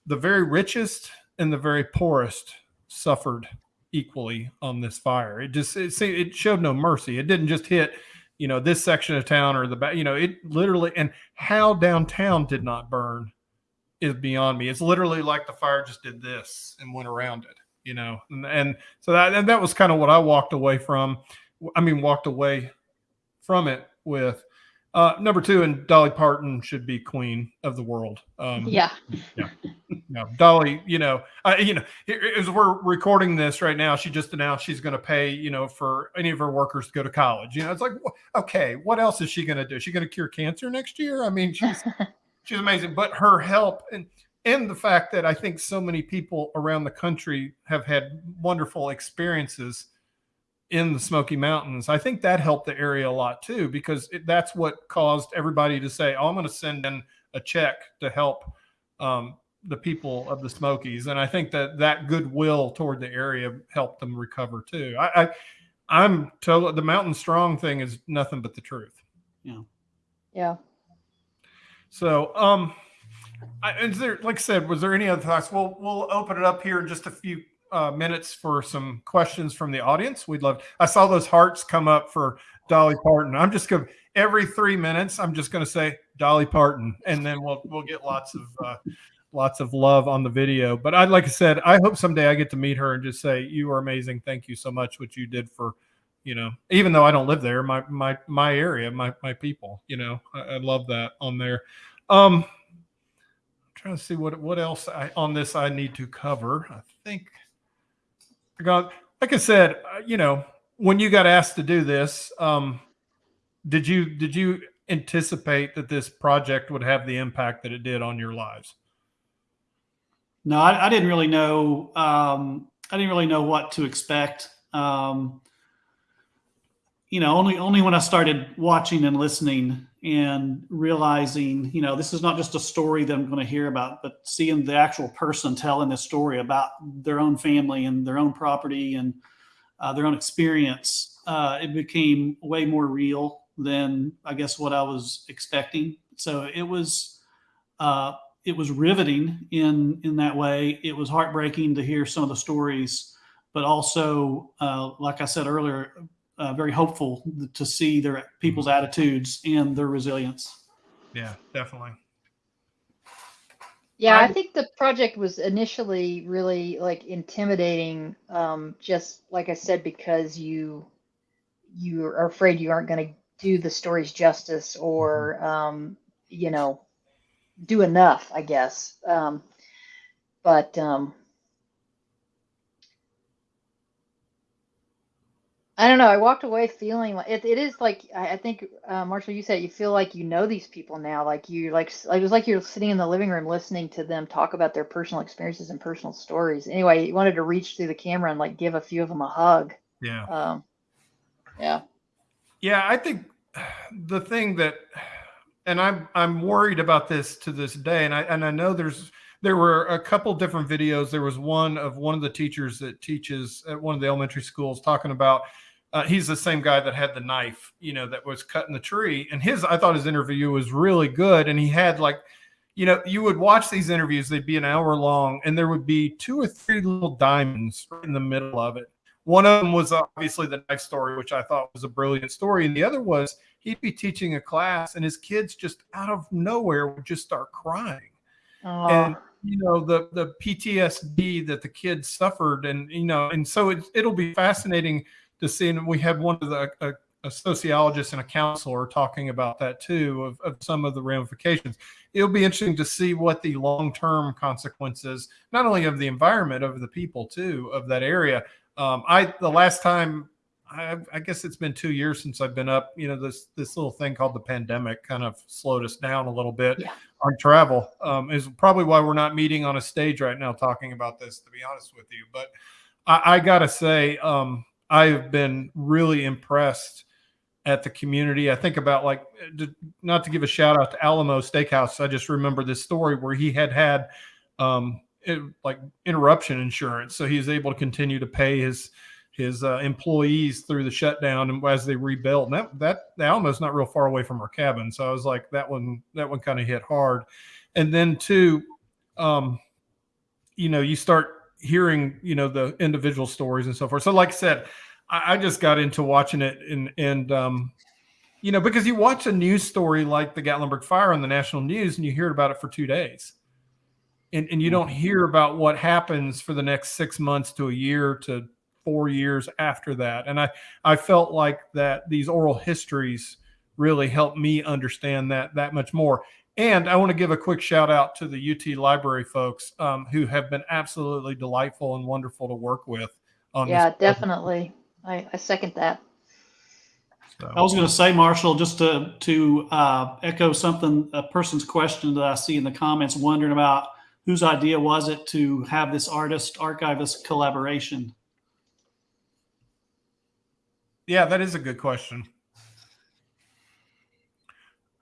the very richest and the very poorest suffered equally on this fire. It just it, it showed no mercy. It didn't just hit, you know, this section of town or the back. You know, it literally and how downtown did not burn is beyond me. It's literally like the fire just did this and went around it. You know, and, and so that and that was kind of what I walked away from. I mean, walked away from it with. Uh, number two, and Dolly Parton should be queen of the world. Um, Yeah. no, Dolly, you know, uh, you know, as we're recording this right now, she just announced she's going to pay, you know, for any of her workers to go to college. You know, it's like, okay, what else is she going to do? Is she going to cure cancer next year? I mean, she's she's amazing. But her help and and the fact that I think so many people around the country have had wonderful experiences in the Smoky Mountains, I think that helped the area a lot too, because it, that's what caused everybody to say, "Oh, I'm going to send in a check to help." Um, the people of the Smokies, and I think that that goodwill toward the area helped them recover too. I, I I'm totally the mountain strong thing is nothing but the truth. Yeah. Yeah. So, um, I, is there, like I said, was there any other thoughts? We'll we'll open it up here in just a few uh, minutes for some questions from the audience. We'd love. I saw those hearts come up for Dolly Parton. I'm just going to every three minutes. I'm just going to say Dolly Parton, and then we'll we'll get lots of uh, lots of love on the video. But I'd like I said, I hope someday I get to meet her and just say, "You are amazing. Thank you so much what you did for." You know, even though I don't live there, my my my area, my my people, you know, I, I love that on there. Um, I'm trying to see what what else I, on this I need to cover. I think I got like I said, uh, you know, when you got asked to do this, um, did you did you anticipate that this project would have the impact that it did on your lives? No, I, I didn't really know. Um, I didn't really know what to expect. Um, you know, only only when I started watching and listening and realizing, you know, this is not just a story that I'm going to hear about, but seeing the actual person telling this story about their own family and their own property and uh, their own experience, uh, it became way more real than I guess what I was expecting. So it was uh, it was riveting in in that way. It was heartbreaking to hear some of the stories, but also, uh, like I said earlier, uh, very hopeful to see their people's attitudes and their resilience. Yeah, definitely. Yeah, I- I think the project was initially really like intimidating, um, just like I said, because you you are afraid you aren't going to do the stories justice or um, you know do enough, I guess. Um, but um, I don't know. I walked away feeling like it, it is like I, I think uh, Marshall, you said you feel like you know these people now. Like you like s- it was like you're sitting in the living room listening to them talk about their personal experiences and personal stories. Anyway, you wanted to reach through the camera and like give a few of them a hug. Yeah. Um, yeah. Yeah, I think the thing that, and I'm I'm worried about this to this day, and I and I know there's there were a couple different videos. There was one of one of the teachers that teaches at one of the elementary schools talking about. Uh, he's the same guy that had the knife, you know, that was cutting the tree. And his, I thought his interview was really good. And he had like, you know, you would watch these interviews; they'd be an hour long, and there would be two or three little diamonds right in the middle of it. One of them was obviously the knife story, which I thought was a brilliant story. And the other was he'd be teaching a class and his kids just out of nowhere would just start crying. Oh, And, you know, the, the PTSD that the kids suffered. And, you know, and so it, it'll be fascinating to see. And we had one of the, a, a sociologist and a counselor talking about that too of, of some of the ramifications. It'll be interesting to see what the long term consequences, not only of the environment, of the people too, of that area. Um, I the last time I, I guess it's been two years since I've been up. You know, this this little thing called the pandemic kind of slowed us down a little bit Yeah. on travel. Um, is probably why we're not meeting on a stage right now talking about this. To be honest with you, but I, I gotta say, um, I've been really impressed at the community. I think about like, not to give a shout out to Alamo Steakhouse. I just remember this story where he had had um, it, like interruption insurance, so he was able to continue to pay his his uh, employees through the shutdown and as they rebuilt. And that that the Alamo's not real far away from our cabin, so I was like, that one that one kind of hit hard. And then two, um, you know, you start hearing you know the individual stories and so forth. So like I said, I, I just got into watching it and and um, you know because you watch a news story like the Gatlinburg fire on the national news and you hear about it for two days. And, and you don't hear about what happens for the next six months to a year to four years after that. And I, I felt like that these oral histories really helped me understand that that much more. And I want to give a quick shout out to the UT library folks um, who have been absolutely delightful and wonderful to work with. On Yeah, this definitely. I, I second that. So- I was going to say, Marshall, just to to uh, echo something, a person's question that I see in the comments, wondering about whose idea was it to have this artist archivist collaboration. Yeah, that is a good question.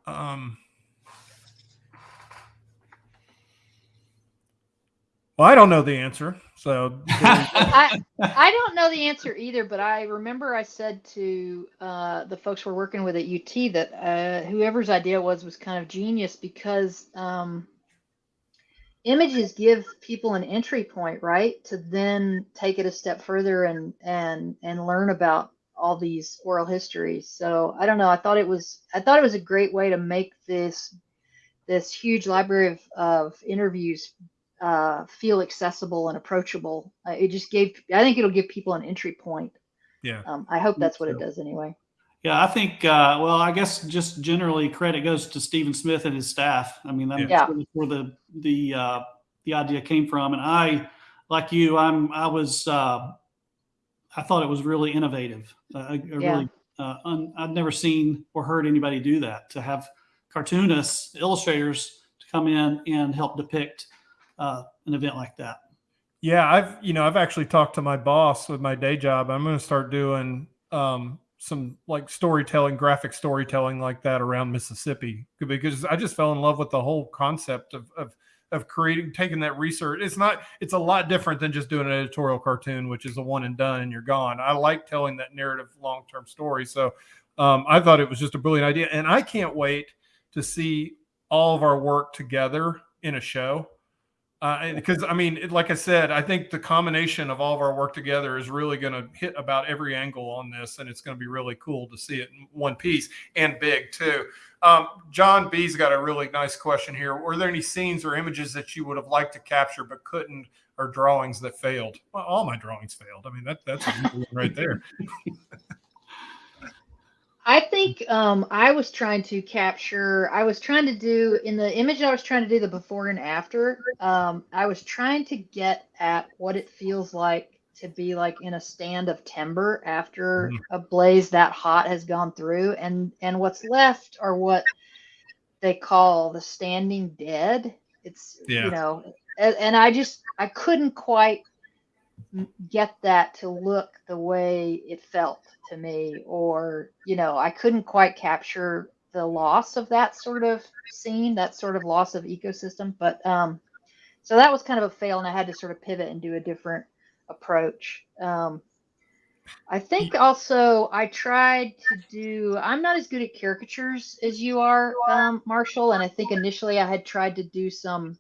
Um, well, I don't know the answer. So I I don't know the answer either, but I remember I said to uh, the folks we're working with at UT that uh, whoever's idea was was kind of genius because um, images give people an entry point, right, to then take it a step further and and and learn about all these oral histories. So I don't know. I thought it was I thought it was a great way to make this this huge library of, of interviews uh, feel accessible and approachable. Uh, it just gave, I think it'll give people an entry point. yeah, Um, I hope that's what it does anyway. Yeah, I think. Uh, well, I guess just generally credit goes to Stephen Smith and his staff. I mean, that's Yeah. really where the the uh, the idea came from. And I, like you, I'm I was uh, I thought it was really innovative. Uh, I, I Yeah. really uh, un, I'd never seen or heard anybody do that. To have cartoonists, illustrators to come in and help depict uh, an event like that. yeah. I've you know I've actually talked to my boss with my day job. I'm going to start doing um, some like storytelling, graphic storytelling like that around Mississippi because I just fell in love with the whole concept of of of creating taking that research. It's not it's a lot different than just doing an editorial cartoon, which is a one and done and you're gone. I like telling that narrative long term story. So um, I thought it was just a brilliant idea, and I can't wait to see all of our work together in a show. Uh, because I mean, like I said, I think the combination of all of our work together is really going to hit about every angle on this, and it's going to be really cool to see it in one piece and big too. Um, John B's got a really nice question here. Were there any scenes or images that you would have liked to capture but couldn't, or drawings that failed? Well, all my drawings failed. I mean, that that's right there. I think um, I was trying to capture, I was trying to do, in the image I was trying to do the before and after, um, I was trying to get at what it feels like to be like in a stand of timber after Mhm. a blaze that hot has gone through. And, and what's left are what they call the standing dead. It's, Yeah. you know, and, and I just, I couldn't quite get that to look the way it felt to me or you know i couldn't quite capture the loss of that sort of scene that sort of loss of ecosystem but um so that was kind of a fail and i had to sort of pivot and do a different approach. Um i think also i tried to do i'm not as good at caricatures as you are um, marshall and i think initially i had tried to do some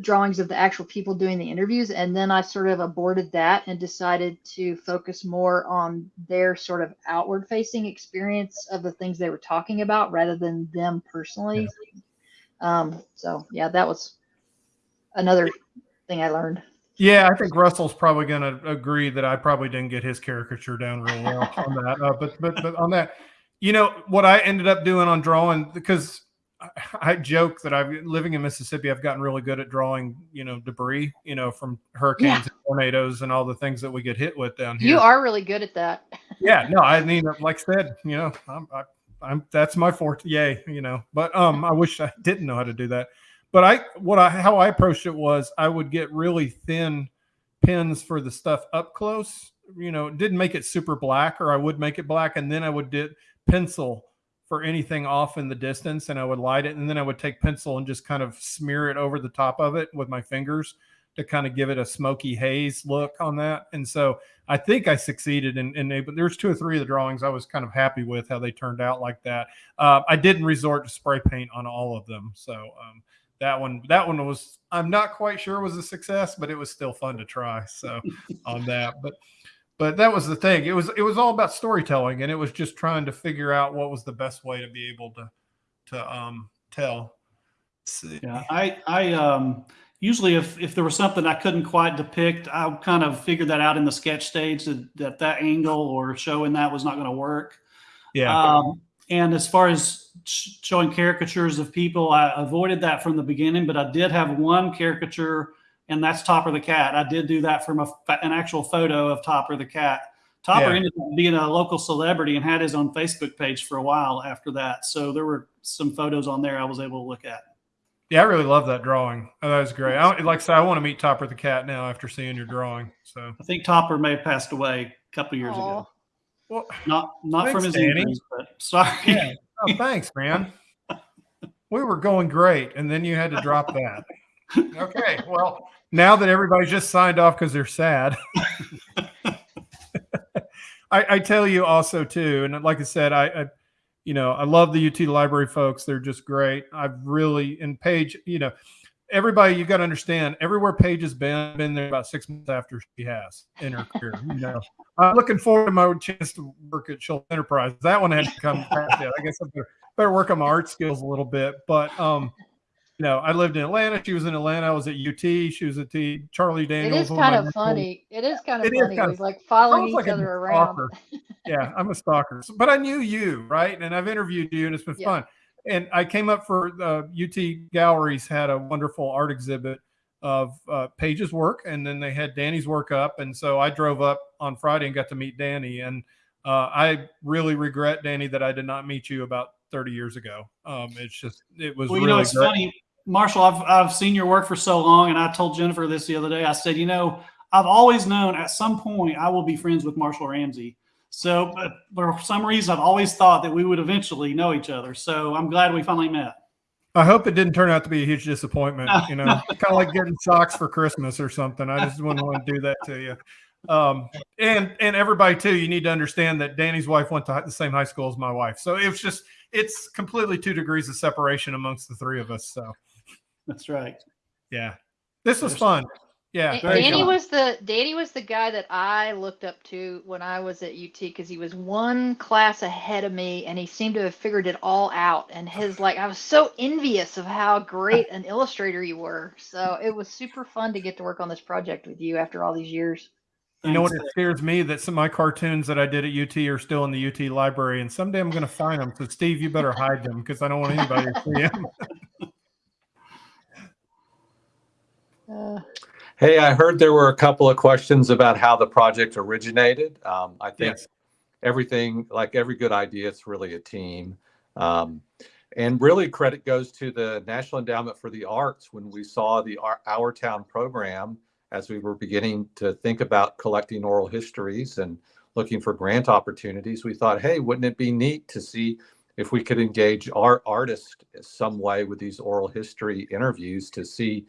drawings of the actual people doing the interviews and then i sort of aborted that and decided to focus more on their sort of outward facing experience of the things they were talking about rather than them personally. Um, so yeah that was another thing i learned. Yeah, I think Russell's probably going to agree that I probably didn't get his caricature down real well on that. Uh, but but but on that, you know what I ended up doing on drawing because I, I joke that I've living in Mississippi, I've gotten really good at drawing, you know, debris, you know, from hurricanes and tornadoes and all the things that we get hit with down here. You are really good at that. yeah, no, I mean, like I said, you know, I'm, I, I'm that's my forte. Yay, you know, but um, I wish I didn't know how to do that. But I, what I, how I approached it was I would get really thin pins for the stuff up close. You know, didn't make it super black, or I would make it black, and then I would did pencil for anything off in the distance, and I would light it, and then I would take pencil and just kind of smear it over the top of it with my fingers to kind of give it a smoky haze look on that. And so I think I succeeded in, in but there's two or three of the drawings I was kind of happy with how they turned out like that. Uh, I didn't resort to spray paint on all of them. So um, that one, that one was, I'm not quite sure was a success, but it was still fun to try. So on that, but, but that was the thing. It was, it was all about storytelling and it was just trying to figure out what was the best way to be able to, to um, tell. Let's see. Yeah, I, I, um, usually if, if there was something I couldn't quite depict, I kind of figured that out in the sketch stage that that, that angle or showing that was not going to work. Yeah. Um, and as far as showing caricatures of people, I avoided that from the beginning, but I did have one caricature, and that's Topper the cat. I did do that from a, an actual photo of Topper the cat. Topper Yeah. ended up being a local celebrity and had his own Facebook page for a while after that. So there were some photos on there I was able to look at. Yeah, I really love that drawing. Oh, that was great. I, like I said, I want to meet Topper the cat now after seeing your drawing. So, I think Topper may have passed away a couple years Aw. ago. well, Not not from his Danny. injuries, but sorry. yeah. Oh, thanks, man. We were going great, and then you had to drop that. Okay, well, now that everybody's just signed off because they're sad, I, I tell you also too, and like I said, I, I, you know, I love the UT library folks. They're just great. I've really in Paige, you know, everybody you got to understand. Everywhere Paige has been, been there about six months after she has in her career. You know, I'm looking forward to my chance to work at Schulz Enterprise. That one had to come. I guess I better, better work on my art skills a little bit. But um, you know, I lived in Atlanta. She was in Atlanta. I was at UT. She was at T. Charlie Daniels. It is kind of mentors. funny. It is kind of It is funny. kind of- like following each like other around. yeah, I'm a stalker. So- But I knew you, right? And I've interviewed you, and it's been Yeah. fun. And I came up for uh, UT Galleries had a wonderful art exhibit of uh, Paige's work, and then they had Danny's work up. And so I drove up on Friday and got to meet Danny. And uh, I really regret, Danny, that I did not meet you about 30 years ago. Um, it's just, it was Well, you really know, it's great. funny, Marshall. I've I've seen your work for so long, and I told Jennifer this the other day. I said, you know, I've always known at some point I will be friends with Marshall Ramsey. So, but for some reason, I've always thought that we would eventually know each other. So I'm glad we finally met. I hope it didn't turn out to be a huge disappointment. You know, kind of like getting socks for Christmas or something. I just wouldn't want to do that to you. Um, and and everybody too, you need to understand that Danny's wife went to the same high school as my wife, so it was just it's completely two degrees of separation amongst the three of us. So That's right. yeah, this was There's- fun. Yeah, Da- Danny fun. was the Danny was the guy that I looked up to when I was at UT because he was one class ahead of me and he seemed to have figured it all out. And his like I was so envious of how great an illustrator you were. So it was super fun to get to work on this project with you after all these years. you know what? It scares me that some of my cartoons that I did at UT are still in the UT library, and someday I'm going to find them. So Steve, you better hide them because I don't want anybody to see them. Uh, Hey, I heard there were a couple of questions about how the project originated. Um, I think Yes. everything, like every good idea, it's really a team. Um, and really, credit goes to the National Endowment for the Arts when we saw the Our, Our Town program as we were beginning to think about collecting oral histories and looking for grant opportunities. We thought, hey, wouldn't it be neat to see if we could engage our artists some way with these oral history interviews to see,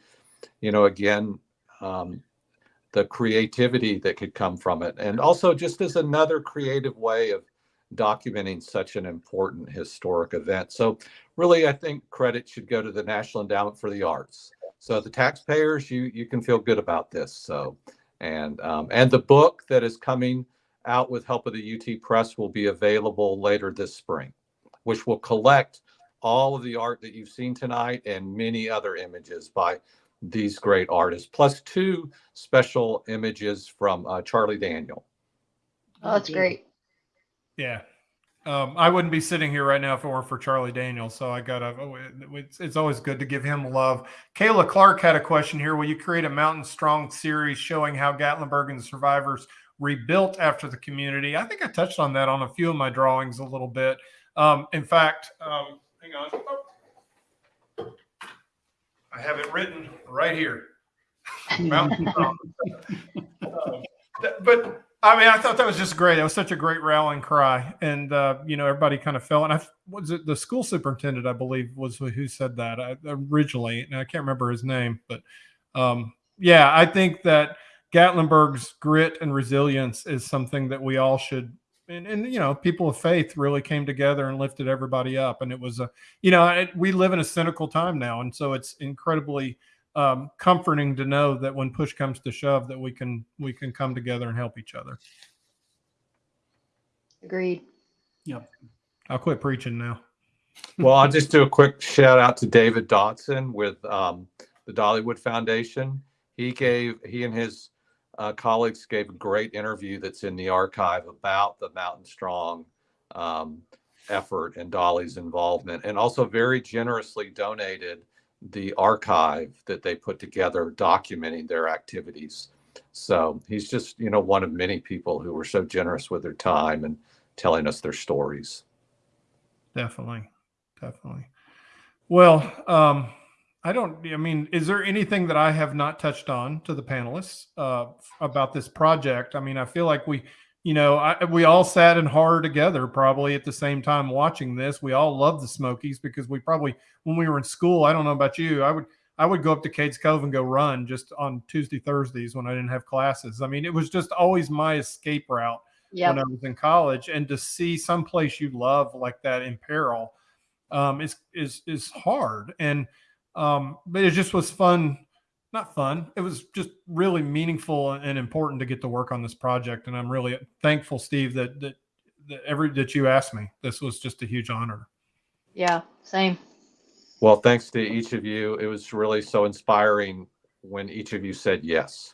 you know, again, um, the creativity that could come from it. And also just as another creative way of documenting such an important historic event. So really, I think credit should go to the National Endowment for the Arts. So the taxpayers, you, you can feel good about this. So, and, um, and the book that is coming out with help of the UT Press will be available later this spring, which will collect all of the art that you've seen tonight and many other images by these great artists, plus two special images from uh, Charlie Daniel. Oh, that's great. Yeah. Um, I wouldn't be sitting here right now if it weren't for Charlie Daniel. So I gotta. oh, it- It's, it's always good to give him love. Kayla Clark had a question here. Will you create a Mountain Strong series showing how Gatlinburg and the survivors rebuilt after the community? I think I touched on that on a few of my drawings a little bit. Um, in fact, um, hang on. I have it written right here. Mountain Um, th- but I mean, I thought that was just great. It was such a great rallying cry, and uh, you know, everybody kind of fell. And I was it the school superintendent, I believe, was who- who said that I, originally, and I can't remember his name, but um, yeah, I think that Gatlinburg's grit and resilience is something that we all should. And, and you know, people of faith really came together and lifted everybody up, and it was a, you know, it, we live in a cynical time now, and so it's incredibly um, comforting to know that when push comes to shove, that we can we can come together and help each other. Agreed. Yep. I'll quit preaching now. Well, I'll just do a quick shout out to David Dotson with um, the Dollywood Foundation. He gave he and his uh, colleagues gave a great interview that's in the archive about the Mountain Strong um, effort and Dolly's involvement, and also very generously donated the archive that they put together documenting their activities. So he's just you know one of many people who were so generous with their time and telling us their stories. Definitely, definitely. Well, um, I don't. I mean, is there anything that I have not touched on to the panelists uh, about this project? I mean, I feel like we, you know, I, we all sat in horror together, probably at the same time watching this. We all love the Smokies because we probably, when we were in school, I don't know about you, I would. I would go up to Cades Cove and go run just on Tuesday, Thursdays when I didn't have classes. I mean, it was just always my escape route Yeah. when I was in college, and to see someplace you love like that in peril um, is is is hard. And um, but it just was fun, not fun. It was just really meaningful and important to get to work on this project. And I'm really thankful, Steve, that that, that every that you asked me. This was just a huge honor. Yeah. Same. Well, thanks to each of you. It was really so inspiring when each of you said yes.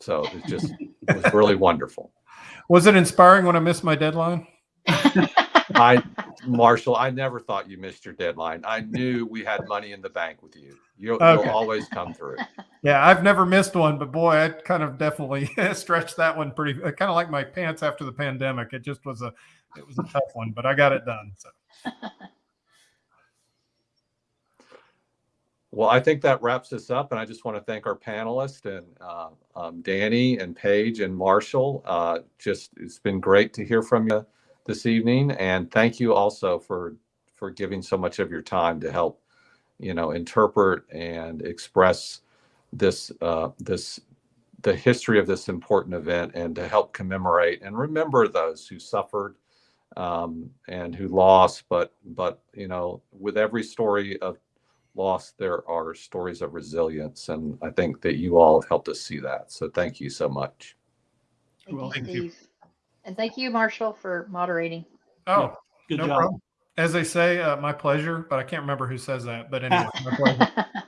So it just it was really wonderful. Was it inspiring when I missed my deadline? I, Marshall, I never thought you missed your deadline. I knew we had money in the bank with you. You'll, Okay. you'll always come through. Yeah, I've never missed one, but boy, I kind of definitely stretched that one pretty. Kind of like my pants after the pandemic. It just was a, it was a tough one, but I got it done. So Well, I think that wraps us up, and I just want to thank our panelists and uh, um, Danny and Paige and Marshall. Uh, just it's been great to hear from you this evening, and thank you also for for giving so much of your time to help, you know, interpret and express this uh, this the history of this important event, and to help commemorate and remember those who suffered um, and who lost. But but you know, with every story of loss, there are stories of resilience. And I think that you all have helped us see that. So thank you so much. Thank Well, you, thank you. Steve. And thank you, Marshall, for moderating. oh, Good no job. problem. As they say, uh, my pleasure. But I can't remember who says that. But anyway, my pleasure.